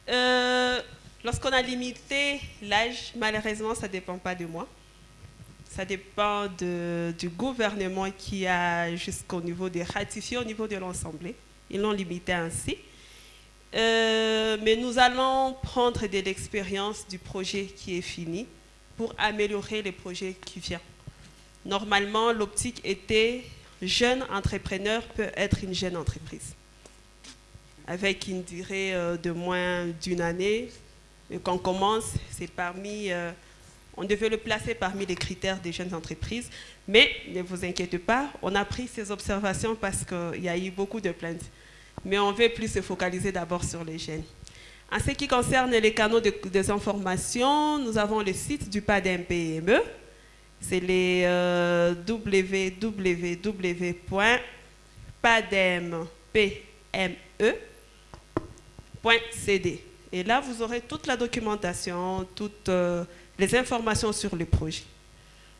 Euh, lorsqu'on a limité l'âge, malheureusement, ça ne dépend pas de moi. Ça dépend du gouvernement qui a jusqu'au niveau des ratifiés, au niveau de l'Assemblée. Ils l'ont limité ainsi. Euh, mais nous allons prendre de l'expérience du projet qui est fini pour améliorer les projets qui viennent. Normalement, l'optique était jeune entrepreneur peut être une jeune entreprise avec une durée euh, de moins d'une année. Et quand on commence, c'est parmi, euh, on devait le placer parmi les critères des jeunes entreprises. Mais ne vous inquiétez pas, on a pris ces observations parce qu'il y a eu beaucoup de plaintes. Mais on veut plus se focaliser d'abord sur les jeunes. En ce qui concerne les canaux de, des informations, nous avons le site du PADMPME. C'est les euh, www.pademme.cd. Et là, vous aurez toute la documentation, toutes euh, les informations sur le projet.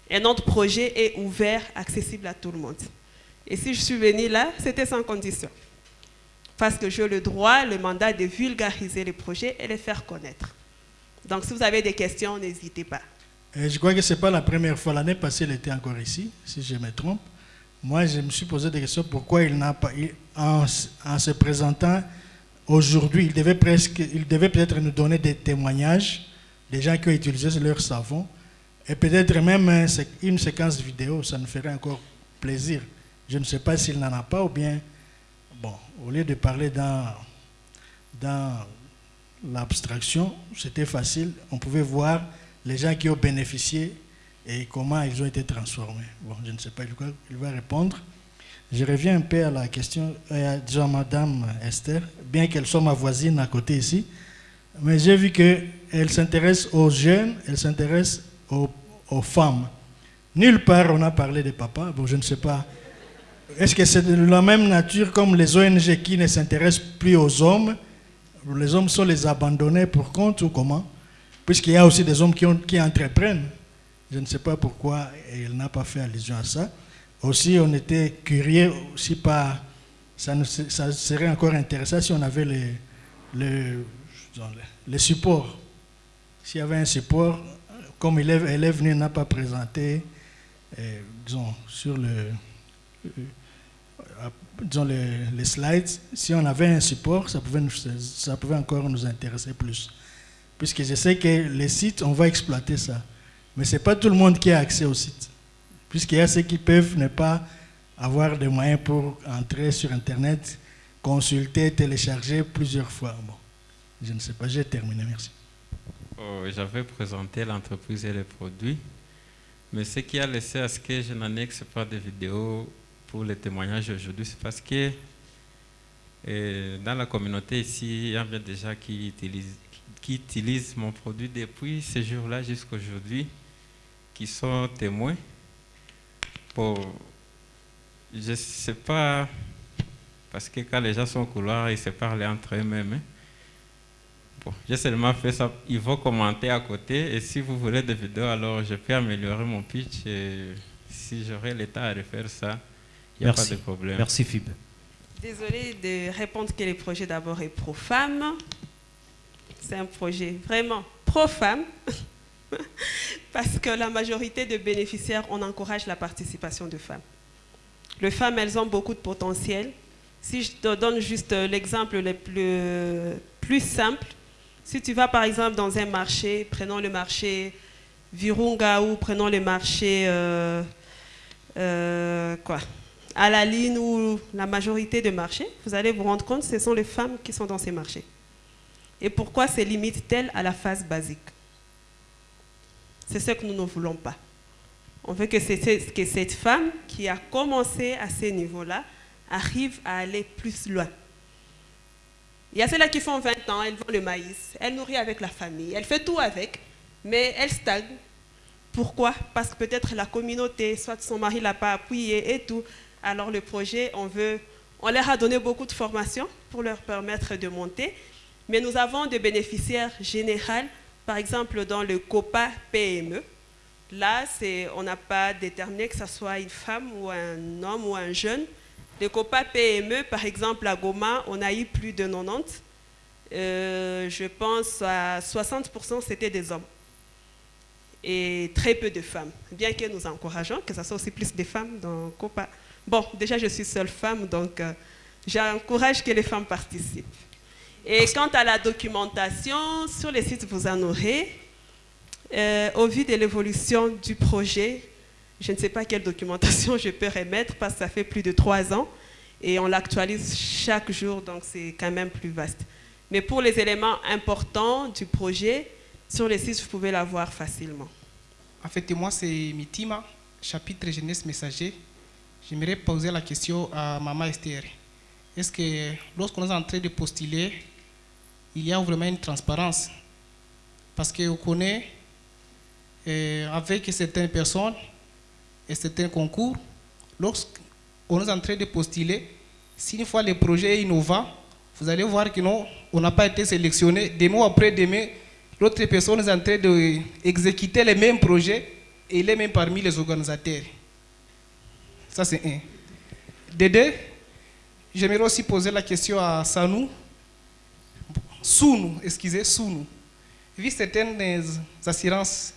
Et notre projet est ouvert, accessible à tout le monde. Et si je suis venue là, c'était sans condition parce que j'ai le droit, le mandat de vulgariser les projets et les faire connaître. Donc si vous avez des questions, n'hésitez pas. Je crois que ce n'est pas la première fois. L'année passée, il était encore ici, si je me trompe. Moi, je me suis posé des questions pourquoi il n'a pas, en, se présentant aujourd'hui, il devait devait peut-être nous donner des témoignages des gens qui ont utilisé leur savon et peut-être même une séquence vidéo, ça nous ferait encore plaisir. Je ne sais pas s'il n'en a pas ou bien Bon, au lieu de parler dans, dans l'abstraction, c'était facile. On pouvait voir les gens qui ont bénéficié et comment ils ont été transformés. Bon, je ne sais pas, il va répondre. Je reviens un peu à la question, euh, à Madame Esther, bien qu'elle soit ma voisine à côté ici, mais j'ai vu qu'elle s'intéresse aux jeunes, elle s'intéresse aux, femmes. Nulle part on a parlé des papas, bon je ne sais pas est-ce que c'est de la même nature comme les ONG qui ne s'intéressent plus aux hommes? Les hommes sont les abandonnés pour compte ou comment? Puisqu'il y a aussi des hommes qui, entreprennent. Je ne sais pas pourquoi il n'a pas fait allusion à ça. Aussi, on était curieux, aussi pas, ça, ça serait encore intéressant si on avait les, les, les supports. S'il y avait un support, comme élève, élève n'a pas présenté, eh, disons, sur le dans les, slides, si on avait un support, ça pouvait, ça pouvait encore nous intéresser plus. Puisque je sais que les sites, on va exploiter ça. Mais ce n'est pas tout le monde qui a accès au site. Puisqu'il y a ceux qui peuvent ne pas avoir des moyens pour entrer sur Internet, consulter, télécharger plusieurs fois. Bon, je ne sais pas, j'ai terminé, merci. Oh, J'avais présenté l'entreprise et les produits, mais ce qui a laissé à ce que je n'annexe pas de vidéos pour le témoignage aujourd'hui, c'est parce que dans la communauté ici, il y a bien des gens qui utilisent, qui utilisent mon produit depuis ce jour-là jusqu'à aujourd'hui, qui sont témoins. Pour, je ne sais pas, parce que quand les gens sont au couloir, ils se parlent entre eux-mêmes. Hein. Bon, j'ai seulement fait ça. Ils vont commenter à côté. Et si vous voulez des vidéos, alors je peux améliorer mon pitch. Et si j'aurai le temps à refaire ça, Merci. Merci Fib. Désolée de répondre que le projet d'abord est pro-femme. C'est un projet vraiment pro-femme. <laughs> Parce que la majorité de bénéficiaires, on encourage la participation de femmes. Les femmes, elles ont beaucoup de potentiel. Si je te donne juste l'exemple le plus, simple, si tu vas par exemple dans un marché, prenons le marché Virunga ou prenons le marché euh, euh, quoi à la ligne où la majorité des marchés, vous allez vous rendre compte, ce sont les femmes qui sont dans ces marchés. Et pourquoi se limite-t-elle à la phase basique? C'est ce que nous ne voulons pas. On veut que, que cette femme qui a commencé à ce niveau-là arrive à aller plus loin. Il y a celles-là qui font 20 ans, elles vendent le maïs, elles nourrissent avec la famille, elles font tout avec, mais elles stagnent. Pourquoi? Parce que peut-être la communauté, soit son mari ne l'a pas appuyé et tout, alors le projet, on, veut, on leur a donné beaucoup de formations pour leur permettre de monter, mais nous avons des bénéficiaires généraux, par exemple dans le COPA PME, Là, on n'a pas déterminé que ce soit une femme ou un homme ou un jeune. Les COPA PME, par exemple, à Goma, on a eu plus de 90. Euh, je pense à 60% c'était des hommes et très peu de femmes. Bien que nous encourageons que ce soit aussi plus des femmes dans COPA. Bon, déjà je suis seule femme, donc euh, j'encourage que les femmes participent. Et quant à la documentation, sur les sites vous en aurez. Euh, au vu de l'évolution du projet, je ne sais pas quelle documentation je peux remettre parce que ça fait plus de trois ans et on l'actualise chaque jour, donc c'est quand même plus vaste. Mais pour les éléments importants du projet, sur les sites, vous pouvez la voir facilement. En fait, moi, c'est Mitima, chapitre jeunesse messager. J'aimerais poser la question à Maman Esther. Est-ce que lorsqu'on est en train de postuler, il y a vraiment une transparence Parce qu'on connaît euh, avec certaines personnes et certains concours, lorsqu'on est en train de postuler, si une fois le projet est innovant, vous allez voir que non, on n'a pas été sélectionné. Des mois après demain, l'autre personne est en train d'exécuter les mêmes projets et il est même parmi les organisateurs. Ça, c'est un. De deux, j'aimerais aussi poser la question à Sanou. Sounou, excusez, Sounou. Vu certaines assurances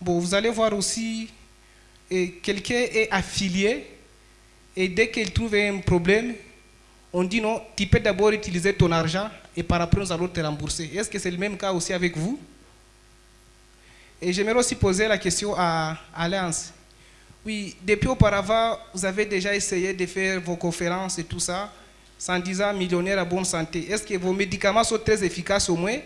Bon, vous allez voir aussi, quelqu'un est affilié et dès qu'il trouve un problème, on dit non, tu peux d'abord utiliser ton argent et par après nous allons te rembourser. Est-ce que c'est le même cas aussi avec vous? Et j'aimerais aussi poser la question à Alliance. Oui, depuis auparavant, vous avez déjà essayé de faire vos conférences et tout ça, sans disant millionnaire à bonne santé. Est-ce que vos médicaments sont très efficaces au moins?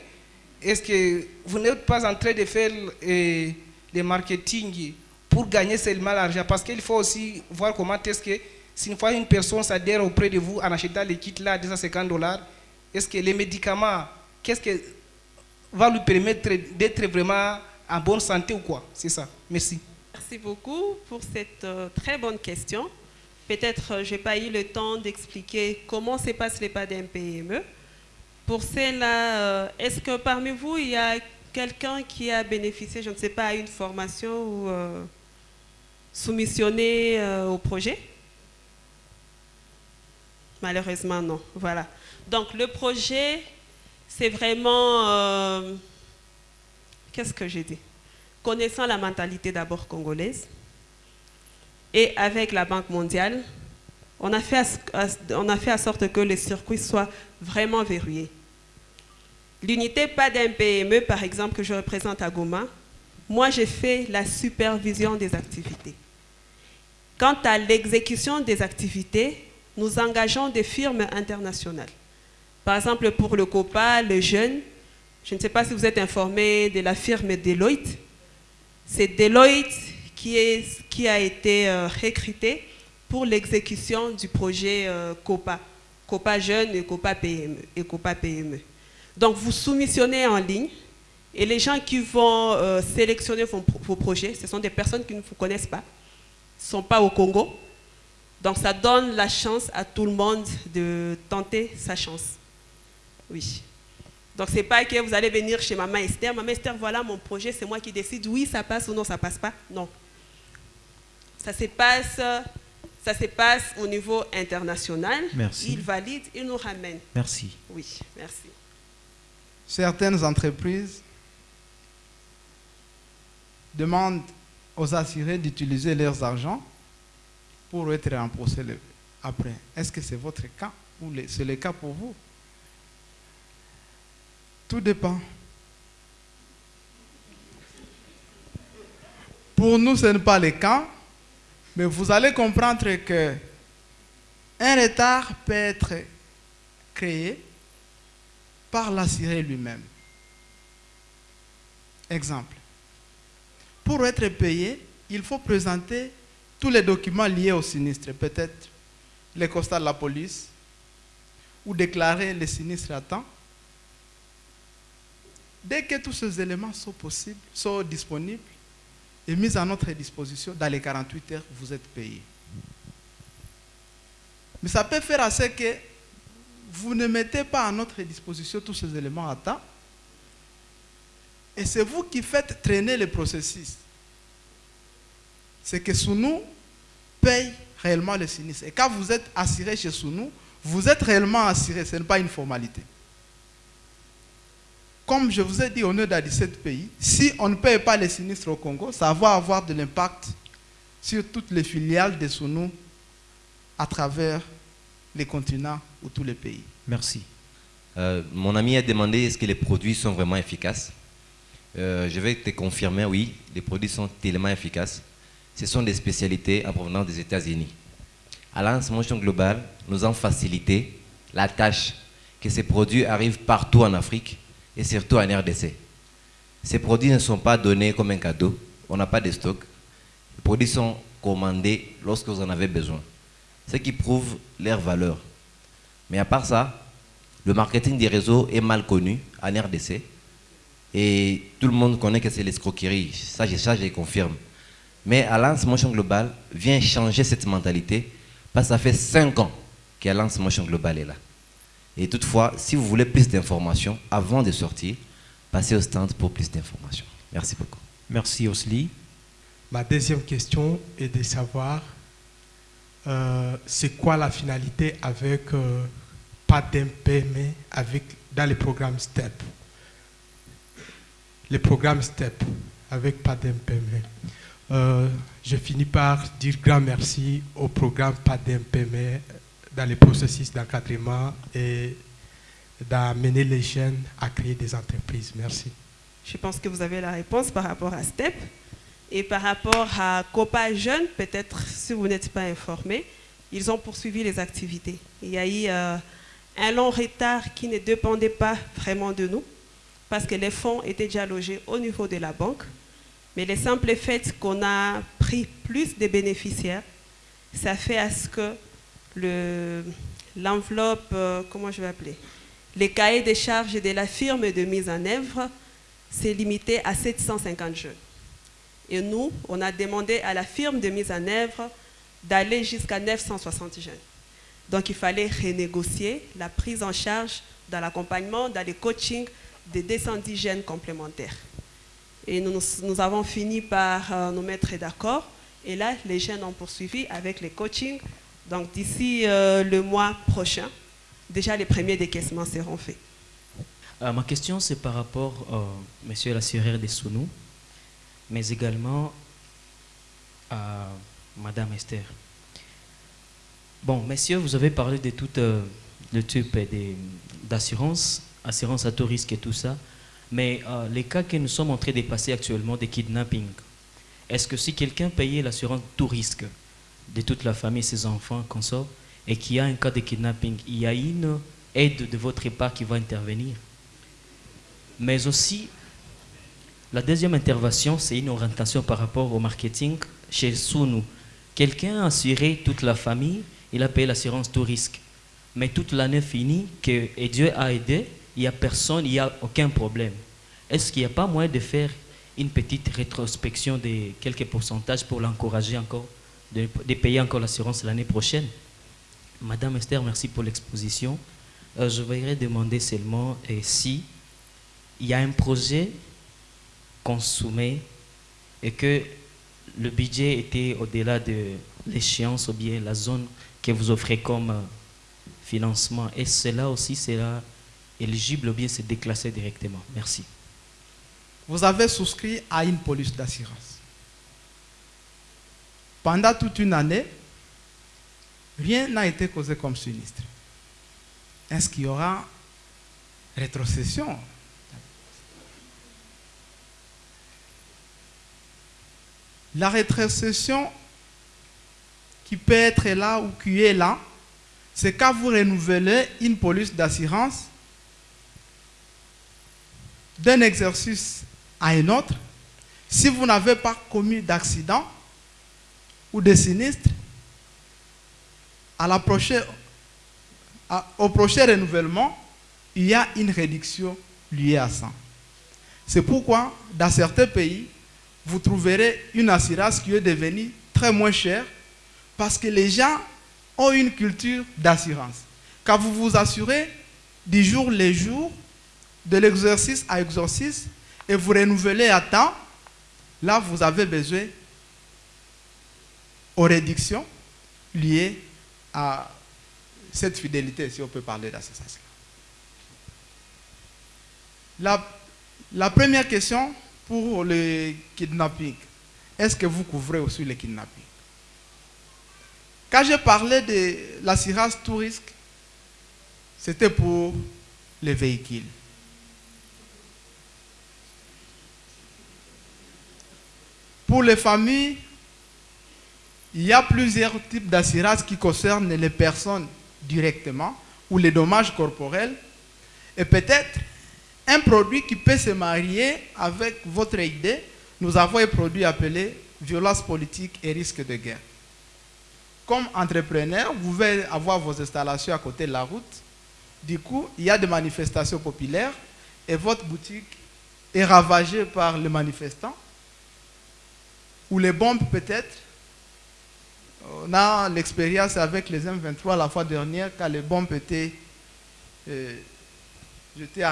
Est-ce que vous n'êtes pas en train de faire le marketing pour gagner seulement l'argent? Parce qu'il faut aussi voir comment est-ce que, si une fois une personne s'adhère auprès de vous en achetant les kits là à 250 dollars, est-ce que les médicaments, qu'est-ce que va lui permettre d'être vraiment en bonne santé ou quoi? C'est ça. Merci. Merci beaucoup pour cette euh, très bonne question. Peut-être euh, je n'ai pas eu le temps d'expliquer comment se passe les pas d'un PME. Pour cela, euh, est-ce que parmi vous, il y a quelqu'un qui a bénéficié, je ne sais pas, à une formation ou euh, soumissionné au projet? Malheureusement, non. Voilà. Donc, le projet, c'est vraiment... Qu'est-ce que j'ai dit? Connaissant la mentalité d'abord congolaise, et avec la Banque mondiale, on a fait, on a fait en sorte que le circuit soit vraiment verrouillé. L'unité pas d'un PME, par exemple, que je représente à Goma, moi, j'ai fait la supervision des activités. Quant à l'exécution des activités, nous engageons des firmes internationales. Par exemple, pour le COPA, le jeune, je ne sais pas si vous êtes informé de la firme Deloitte. C'est Deloitte qui, est, qui, a été euh, recruté pour l'exécution du projet euh, COPA, COPA Jeune et COPA PME. PME. Donc, vous soumissionnez en ligne et les gens qui vont euh, sélectionner vos, projets, ce sont des personnes qui ne vous connaissent pas, ne sont pas au Congo. Donc, ça donne la chance à tout le monde de tenter sa chance. Oui. Donc, ce n'est pas que vous allez venir chez Maman Esther. Maman Esther, voilà mon projet, c'est moi qui décide. Oui, ça passe ou non, ça passe pas. Non. Ça se passe, ça se passe au niveau international. Merci. Il valide, il nous ramène. Merci. Oui, merci certaines entreprises demandent aux assurés d'utiliser leurs argent pour être remboursés après. Est-ce que c'est votre cas ou c'est le cas pour vous? Tout dépend. Pour nous, ce n'est pas le cas, mais vous allez comprendre que un retard peut être créé par l'assuré lui-même. Exemple. Pour être payé, il faut présenter tous les documents liés au sinistre, peut-être les constats de la police, ou déclarer le sinistre à temps. Dès que tous ces éléments sont possibles, sont disponibles et mis à notre disposition, dans les 48 heures, vous êtes payé. Mais ça peut faire assez que vous ne mettez pas à notre disposition tous ces éléments à temps. Et c'est vous qui faites traîner le processus. c'est que Sounou paye réellement le sinistre. Et quand vous êtes assuré chez Sounou, vous êtes réellement assuré, ce n'est pas une formalité. Comme je vous ai dit au nom de 17 pays, si on ne paye pas les sinistres au Congo, ça va avoir de l'impact sur toutes les filiales de Sounou à travers les continents ou tous les pays. Merci. Euh, mon ami a demandé est-ce que les produits sont vraiment efficaces. Euh, je vais te confirmer, oui, les produits sont tellement efficaces. Ce sont des spécialités en provenance des États-Unis. À Alliance Motion Global, nous avons facilité la tâche que ces produits arrivent partout en Afrique et surtout en RDC. Ces produits ne sont pas donnés comme un cadeau. On n'a pas de stock. Les produits sont commandés lorsque vous en avez besoin. Ce qui prouve leur valeur. Mais à part ça, le marketing des réseaux est mal connu en RDC. Et tout le monde connaît que c'est l'escroquerie. Ça, je, confirme. Mais Alliance Motion Global vient changer cette mentalité parce que ça fait 5 ans qu'Alliance Motion Global est là. Et toutefois, si vous voulez plus d'informations, avant de sortir, passez au stand pour plus d'informations. Merci beaucoup. Merci Osli. Ma deuxième question est de savoir euh, c'est quoi la finalité avec euh, pas avec dans les programmes STEP? Les programmes STEP avec pas. Euh, je finis par dire grand merci au programme pas d'impaiement dans les processus d'encadrement et d'amener les jeunes à créer des entreprises. Merci. Je pense que vous avez la réponse par rapport à STEP. Et par rapport à Copa Jeunes, peut-être si vous n'êtes pas informé, ils ont poursuivi les activités. Il y a eu euh, un long retard qui ne dépendait pas vraiment de nous, parce que les fonds étaient déjà logés au niveau de la banque. Mais le simple fait qu'on a pris plus de bénéficiaires, ça fait à ce que l'enveloppe, euh, comment je vais appeler, les cahiers des charges de la firme de mise en œuvre, s'est limité à 750 jeunes. Et nous, on a demandé à la firme de mise en œuvre d'aller jusqu'à 960 jeunes. Donc il fallait renégocier la prise en charge dans l'accompagnement, dans le coaching de 210 jeunes complémentaires. Et nous, nous avons fini par euh, nous mettre d'accord. Et là, les jeunes ont poursuivi avec les coachings. Donc d'ici euh, le mois prochain, déjà les premiers décaissements seront faits. Euh, ma question, c'est par rapport, monsieur l'assureur des Sounou, mais également à Madame Esther. Bon, messieurs, vous avez parlé de tout le type d'assurance, assurance à tout risque et tout ça. Mais euh, les cas que nous sommes en train de passer actuellement des kidnappings, est-ce que si quelqu'un payait l'assurance tout risque de toute la famille, ses enfants, consorts, et qu'il y a un cas de kidnapping, il y a une aide de votre part qui va intervenir. Mais aussi, la deuxième intervention, c'est une orientation par rapport au marketing chez Sounou. Quelqu'un a assuré toute la famille, il a payé l'assurance tout risque. Mais toute l'année finie, et Dieu a aidé, il n'y a personne, il n'y a aucun problème. Est-ce qu'il n'y a pas moyen de faire une petite rétrospection de quelques pourcentages pour l'encourager encore, de, payer encore l'assurance l'année prochaine Madame Esther, merci pour l'exposition. Euh, je voudrais demander seulement euh, si il y a un projet qu'on et que le budget était au-delà de l'échéance ou bien la zone que vous offrez comme euh, financement. Et cela aussi sera éligible ou bien c'est déclassé directement? Merci. Vous avez souscrit à une police d'assurance. Pendant toute une année, rien n'a été causé comme sinistre. Est-ce qu'il y aura rétrocession? La rétrocession qui peut être là ou qui est là, c'est quand vous renouvelez une police d'assurance d'un exercice à un autre, si vous n'avez pas commis d'accident ou de sinistre, à la au prochain renouvellement, il y a une réduction liée à ça. C'est pourquoi, dans certains pays, vous trouverez une assurance qui est devenue très moins chère parce que les gens ont une culture d'assurance. Quand vous vous assurez du jour le jour, de l'exercice à exercice et vous renouvelez à temps, là vous avez besoin aux réductions liées à cette fidélité, si on peut parler. La, la première question pour le kidnapping, est-ce que vous couvrez aussi le kidnapping? Quand j'ai parlé de l'assurance tout risque, c'était pour les véhicules. Pour les familles, il y a plusieurs types d'assurance qui concernent les personnes directement ou les dommages corporels. Et peut-être un produit qui peut se marier avec votre idée. Nous avons un produit appelé violence politique et risque de guerre. Comme entrepreneur, vous pouvez avoir vos installations à côté de la route. Du coup, il y a des manifestations populaires et votre boutique est ravagée par les manifestants ou les bombes peut-être. On a l'expérience avec les M23 la fois dernière quand les bombes étaient euh, jetées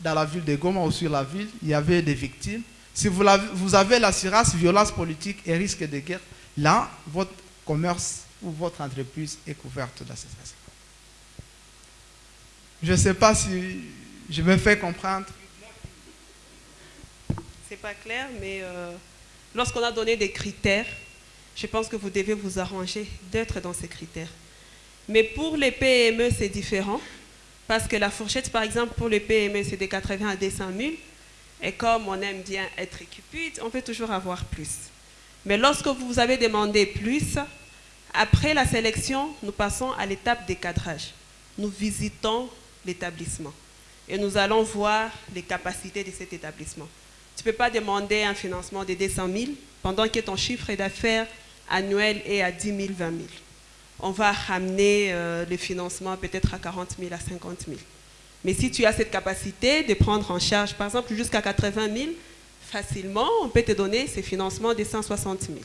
dans la ville de Goma ou sur la ville, il y avait des victimes. Si vous avez, vous avez violence politique et risque de guerre, là, votre commerce ou votre entreprise est couverte d'association. Je ne sais pas si je me fais comprendre. C'est pas clair, mais euh, lorsqu'on a donné des critères, je pense que vous devez vous arranger d'être dans ces critères. Mais pour les PME, c'est différent. Parce que la fourchette, par exemple, pour les PME, c'est de 80 à 200 000. Et comme on aime bien être cupide, on peut toujours avoir plus. Mais lorsque vous avez demandé plus, après la sélection, nous passons à l'étape des cadrages. Nous visitons l'établissement et nous allons voir les capacités de cet établissement. Tu ne peux pas demander un financement de 200 000 pendant que ton chiffre d'affaires annuel est à 10 000, 20 000 on va ramener euh, le financement peut-être à 40 000, à 50 000. Mais si tu as cette capacité de prendre en charge, par exemple, jusqu'à 80 000, facilement, on peut te donner ces financements de 160 000.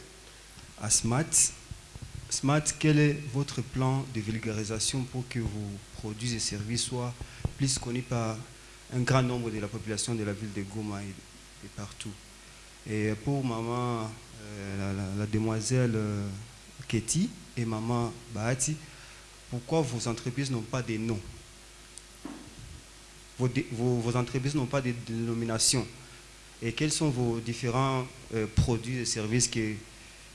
À Smart, quel est votre plan de vulgarisation pour que vos produits et services soient plus connus par un grand nombre de la population de la ville de Goma et, partout? Et pour maman, euh, la, demoiselle euh, Ketty, et Maman Bahati, pourquoi vos entreprises n'ont pas de noms? Vos, entreprises n'ont pas de dénomination Et quels sont vos différents euh, produits et services que,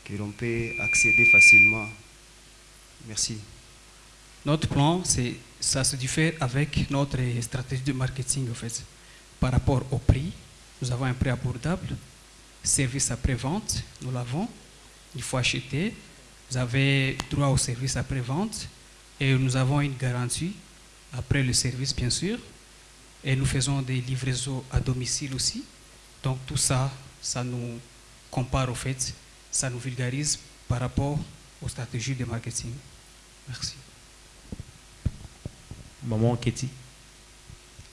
que l'on peut accéder facilement? Merci. Notre plan, ça se diffère avec notre stratégie de marketing en fait. Par rapport au prix, nous avons un prix abordable. Service après-vente, nous l'avons. Il faut acheter, vous avez droit au service après-vente et nous avons une garantie après le service, bien sûr. Et nous faisons des livraisons à domicile aussi. Donc tout ça, ça nous compare au fait, ça nous vulgarise par rapport aux stratégies de marketing. Merci. Maman.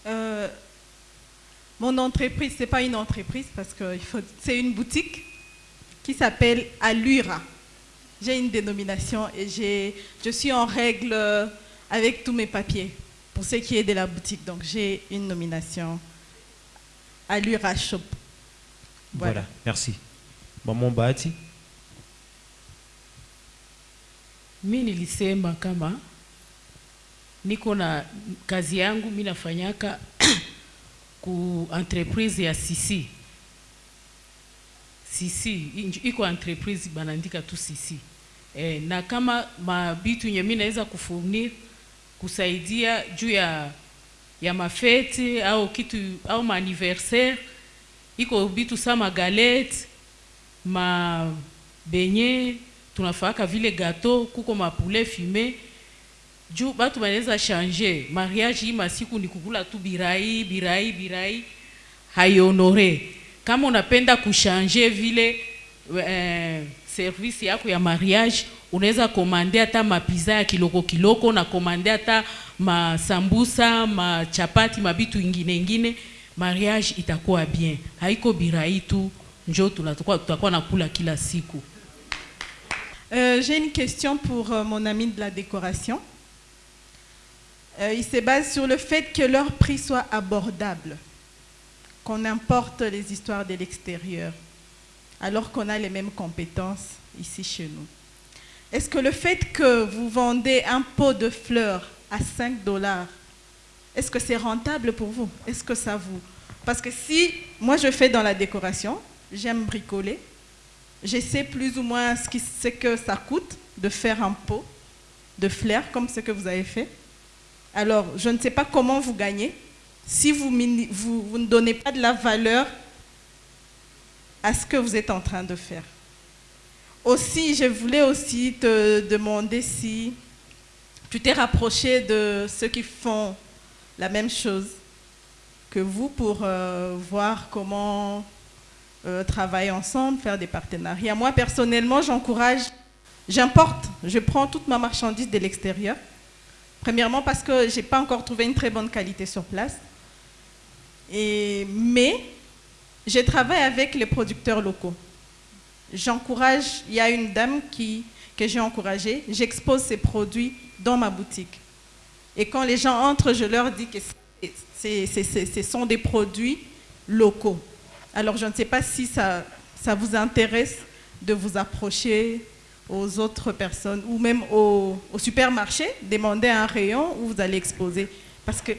Euh, mon entreprise, ce n'est pas une entreprise parce que c'est une boutique qui s'appelle Allura j'ai une dénomination et je suis en règle avec tous mes papiers pour ce qui est de la boutique. Donc j'ai une nomination à l'URA Shop. Voilà. merci. Maman Bahati. Mi nilisema kama niko na kazi yangu mi nafanyaka ku entreprise ya Sisi Sisi iko entreprise banaandika tu Sisi e, na kama mabitu yenye mimi naweza kufurnir kusaidia juu ya ya mafeti au kitu au maaniversaire iko bitu sa magalete mabenye tunafaaka vile gato kuko mapoulet fume juu batu banaweza changer. Mariage hii masiku ni kukula tu birai birai birai haionore kama unapenda kushanje vile eh, service yako ya mariage unaweza komande hata mapiza ya kiloko kiloko na komande hata masambusa machapati mabitu ingine ingine. Mariage itakuwa bien. Haiko birai tu. Njo tutakuwa nakula kila siku. Euh, J'ai une question pour euh, mon ami de la décoration. Euh, il se base sur le fait que leur prix soit abordable qu'on importe les histoires de l'extérieur, alors qu'on a les mêmes compétences ici chez nous. est-ce que le fait que vous vendez un pot de fleurs à 5 dollars, est-ce que c'est rentable pour vous? Est-ce que ça vous... Parce que si moi je fais dans la décoration, j'aime bricoler, je sais plus ou moins ce, que ça coûte de faire un pot de fleurs comme ce que vous avez fait. Alors, je ne sais pas comment vous gagnez si vous, ne donnez pas de la valeur à ce que vous êtes en train de faire. Aussi, je voulais aussi te demander si tu t'es rapproché de ceux qui font la même chose que vous pour euh, voir comment euh, travailler ensemble, faire des partenariats. Moi, personnellement, j'encourage, j'importe, je prends toute ma marchandise de l'extérieur. Premièrement parce que je n'ai pas encore trouvé une très bonne qualité sur place. Mais je travaille avec les producteurs locaux. J'encourage, il y a une dame qui, que j'ai encouragée, j'expose ses produits dans ma boutique. Et quand les gens entrent, je leur dis que ce sont des produits locaux. Alors je ne sais pas si ça, ça vous intéresse de vous approcher aux autres personnes ou même au, au supermarché, demander un rayon où vous allez exposer. Parce que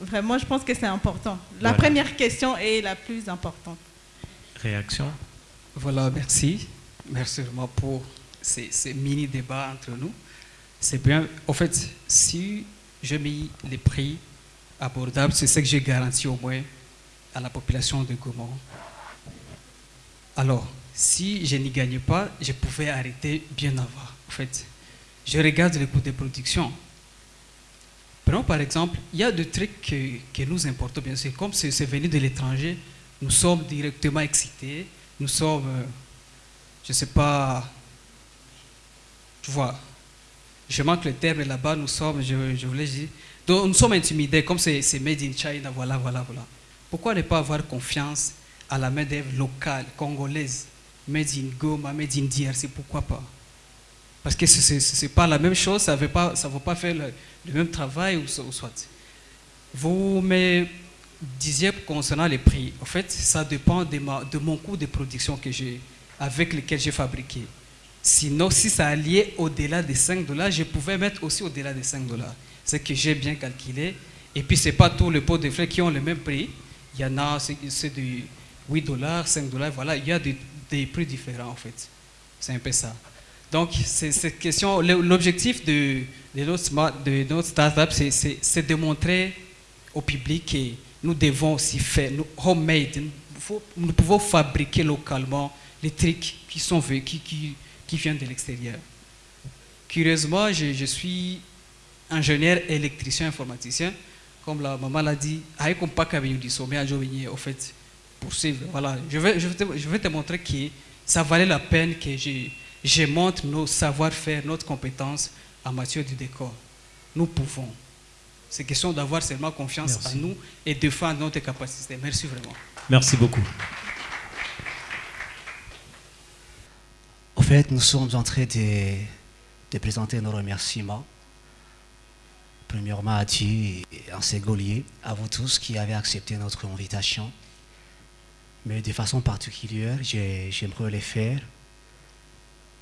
vraiment, je pense que c'est important. La première question est la plus importante. Réaction? Voilà, merci. Merci vraiment pour ces, ces mini-débats entre nous. C'est bien. En fait, si je mets les prix abordables, c'est ce que j'ai garanti au moins à la population de Gaumont. Alors, si je n'y gagnais pas, je pouvais arrêter bien avant. En fait, je regarde les coûts de production. Prenons par exemple, il y a des trucs que, nous importons, bien sûr. Comme c'est venu de l'étranger, nous sommes directement excités. Nous sommes, euh, je ne sais pas, tu vois, je manque le terme là-bas, nous sommes, je, je voulais dire, donc nous sommes intimidés, comme c'est made in China, voilà, voilà, voilà. Pourquoi ne pas avoir confiance à la main-d'œuvre locale, congolaise, made in Goma, made in DRC, pourquoi pas? Parce que ce n'est pas la même chose, ça ne va pas, faire le, même travail ou, soit. Vous me disiez concernant les prix, en fait, ça dépend de, ma, de mon coût de production que j'ai, avec lequel j'ai fabriqué. Sinon, si ça allait au-delà de 5 dollars, je pouvais mettre aussi au-delà de 5 dollars. C'est que j'ai bien calculé. Et puis, ce n'est pas tous les pots de fleurs qui ont le même prix. Il y en a, c'est de 8 dollars, 5 dollars, voilà, il y a des, prix différents en fait. C'est un peu ça. Donc, c'est cette question, l'objectif de, notre, de notre startup, c'est de montrer au public que nous devons aussi faire, nous, homemade, nous, pouvons fabriquer localement les trucs qui sont qui, qui, viennent de l'extérieur. Curieusement, je, je suis ingénieur électricien informaticien comme la maman l'a dit, au fait, poursuivre. Voilà, je vais, je, vais te, je vais te montrer que ça valait la peine que je, je montre nos savoir-faire, notre compétence en matière du décor. Nous pouvons. C'est question d'avoir seulement confiance en nous et de défendre notre capacité. Merci vraiment. Merci beaucoup. Au fait, nous sommes en train de, de présenter nos remerciements Premièrement à Dieu et à Ségolier, à vous tous qui avez accepté notre invitation. Mais de façon particulière, j'aimerais les faire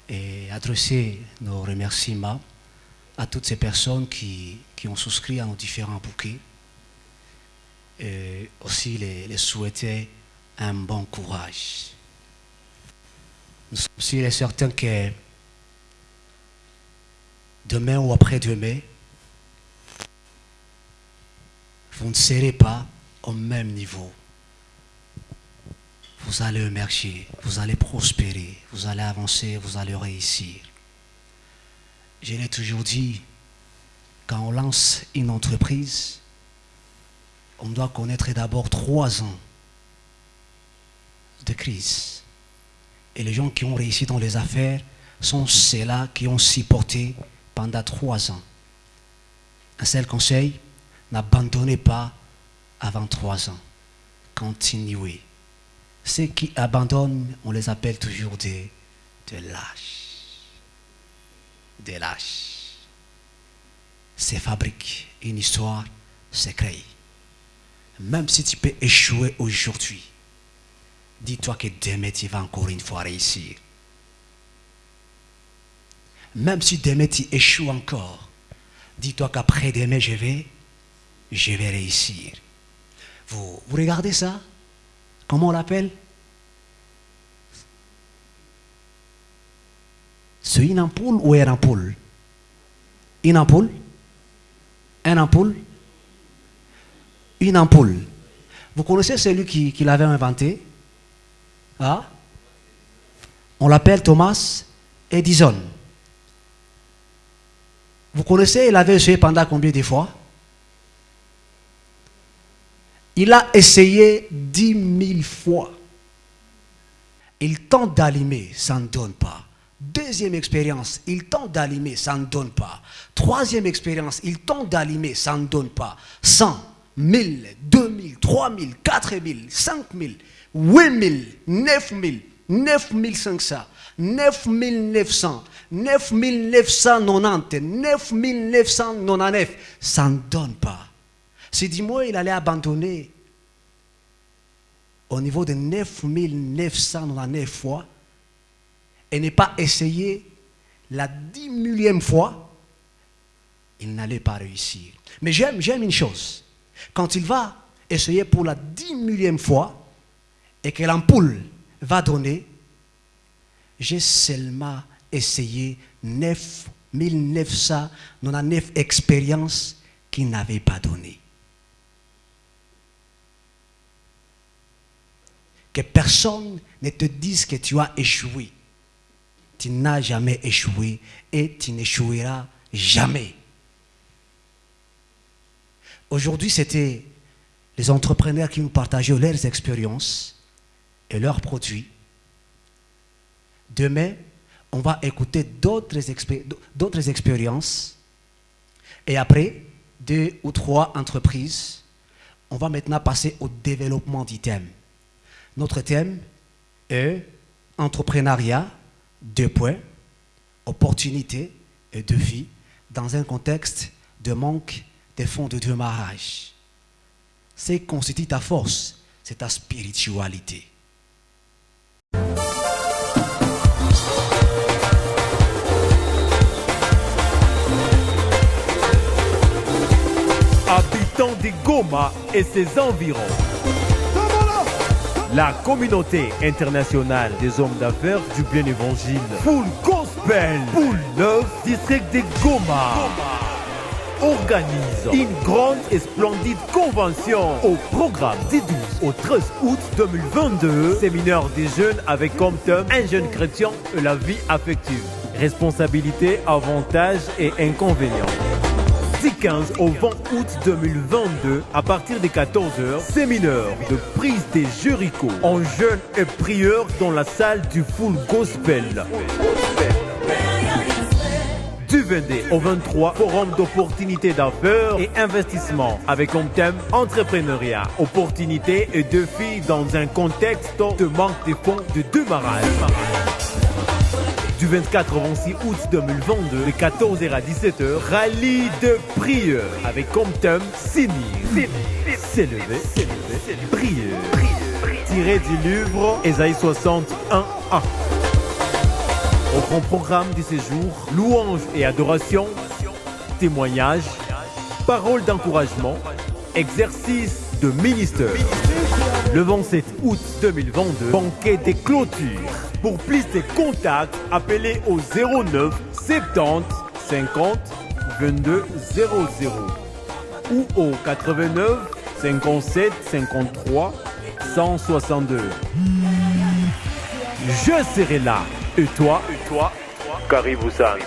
et adresser nos remerciements à toutes ces personnes qui, ont souscrit à nos différents bouquets et aussi les, les souhaiter un bon courage. Nous sommes sûrs et certains que demain ou après-demain, vous ne serez pas au même niveau. Vous allez émerger, vous allez prospérer, vous allez avancer, vous allez réussir. Je l'ai toujours dit, quand on lance une entreprise, on doit connaître d'abord trois ans de crise. Et les gens qui ont réussi dans les affaires sont ceux-là qui ont supporté pendant trois ans. Un seul conseil, N'abandonnez pas avant trois ans. Continuez. Ceux qui abandonnent, on les appelle toujours des, lâches. Des lâches. C'est fabrique une histoire, c'est créé. Même si tu peux échouer aujourd'hui, dis-toi que demain tu vas encore une fois réussir. même si demain tu échoues encore, dis-toi qu'après demain, je vais, je vais réussir. Vous regardez ça? Comment on l'appelle? C'est une ampoule ou une ampoule? Une ampoule? Une ampoule? Une ampoule. Vous connaissez celui qui, l'avait inventé? Ah? On l'appelle Thomas Edison. Vous connaissez, il avait essayé pendant combien de fois? Il a essayé dix mille fois. Il tente d'allumer, ça ne donne pas. Deuxième expérience, il tente d'allumer, ça ne donne pas. Troisième expérience, il tente d'allumer, ça ne donne pas. 100, 1000, 2000, 3000, 4000, 5000, 8000, 9000, 9500, 9900, 9990, 9999. Ça ne donne pas. C'est dis-moi, il allait abandonner au niveau de 9999 fois et ne pas essayer la dix millième fois, il n'allait pas réussir. Mais j'aime, une chose. Quand il va essayer pour la dix millième fois et que l'ampoule va donner, j'ai seulement essayé 9999 expériences qui n'avaient pas donné. Que personne ne te dise que tu as échoué. Tu n'as jamais échoué et tu n'échoueras jamais. Aujourd'hui, c'était les entrepreneurs qui nous partageaient leurs expériences et leurs produits. Demain, on va écouter d'autres expériences. Et après, deux ou trois entreprises, on va maintenant passer au développement thème. Notre thème est entrepreneuriat, deux points, opportunité et défi dans un contexte de manque de fonds de démarrage. Ce qui constitue ta force, c'est ta spiritualité. Habitants de Goma et ses environs. La communauté internationale des hommes d'affaires du bien évangile. Full Gospel. Full Love District de Goma. Organise une grande et splendide convention au programme du 12 au 13 août 2022. Séminaire des jeunes avec comme thème un jeune chrétien et la vie affective. Responsabilité, avantages et inconvénients. Du 15 au 20 août 2022, à partir de 14h, séminaire de prise des Jéricho en jeûne et prieur dans la salle du Full Gospel. Du 22 au 23, forum d'opportunités d'affaires et investissement avec comme thème entrepreneuriat, opportunités et défis dans un contexte de manque de fonds de démarrage du 24 au 26 août 2022, de 14h à 17h, rallye de prière avec comme thème s'élever, s'élever, prière. Tiré du livre Ésaïe 61 1. Au grand programme du séjour, louange et adoration, témoignages, paroles d'encouragement, exercice de ministère. Le 27 août 2022, banquet des clôtures. Pour plus de contacts, appelez au 09 70 50 22 00 ou au 89 57 53 162. Je serai là. Et toi? Et toi? Karibusan.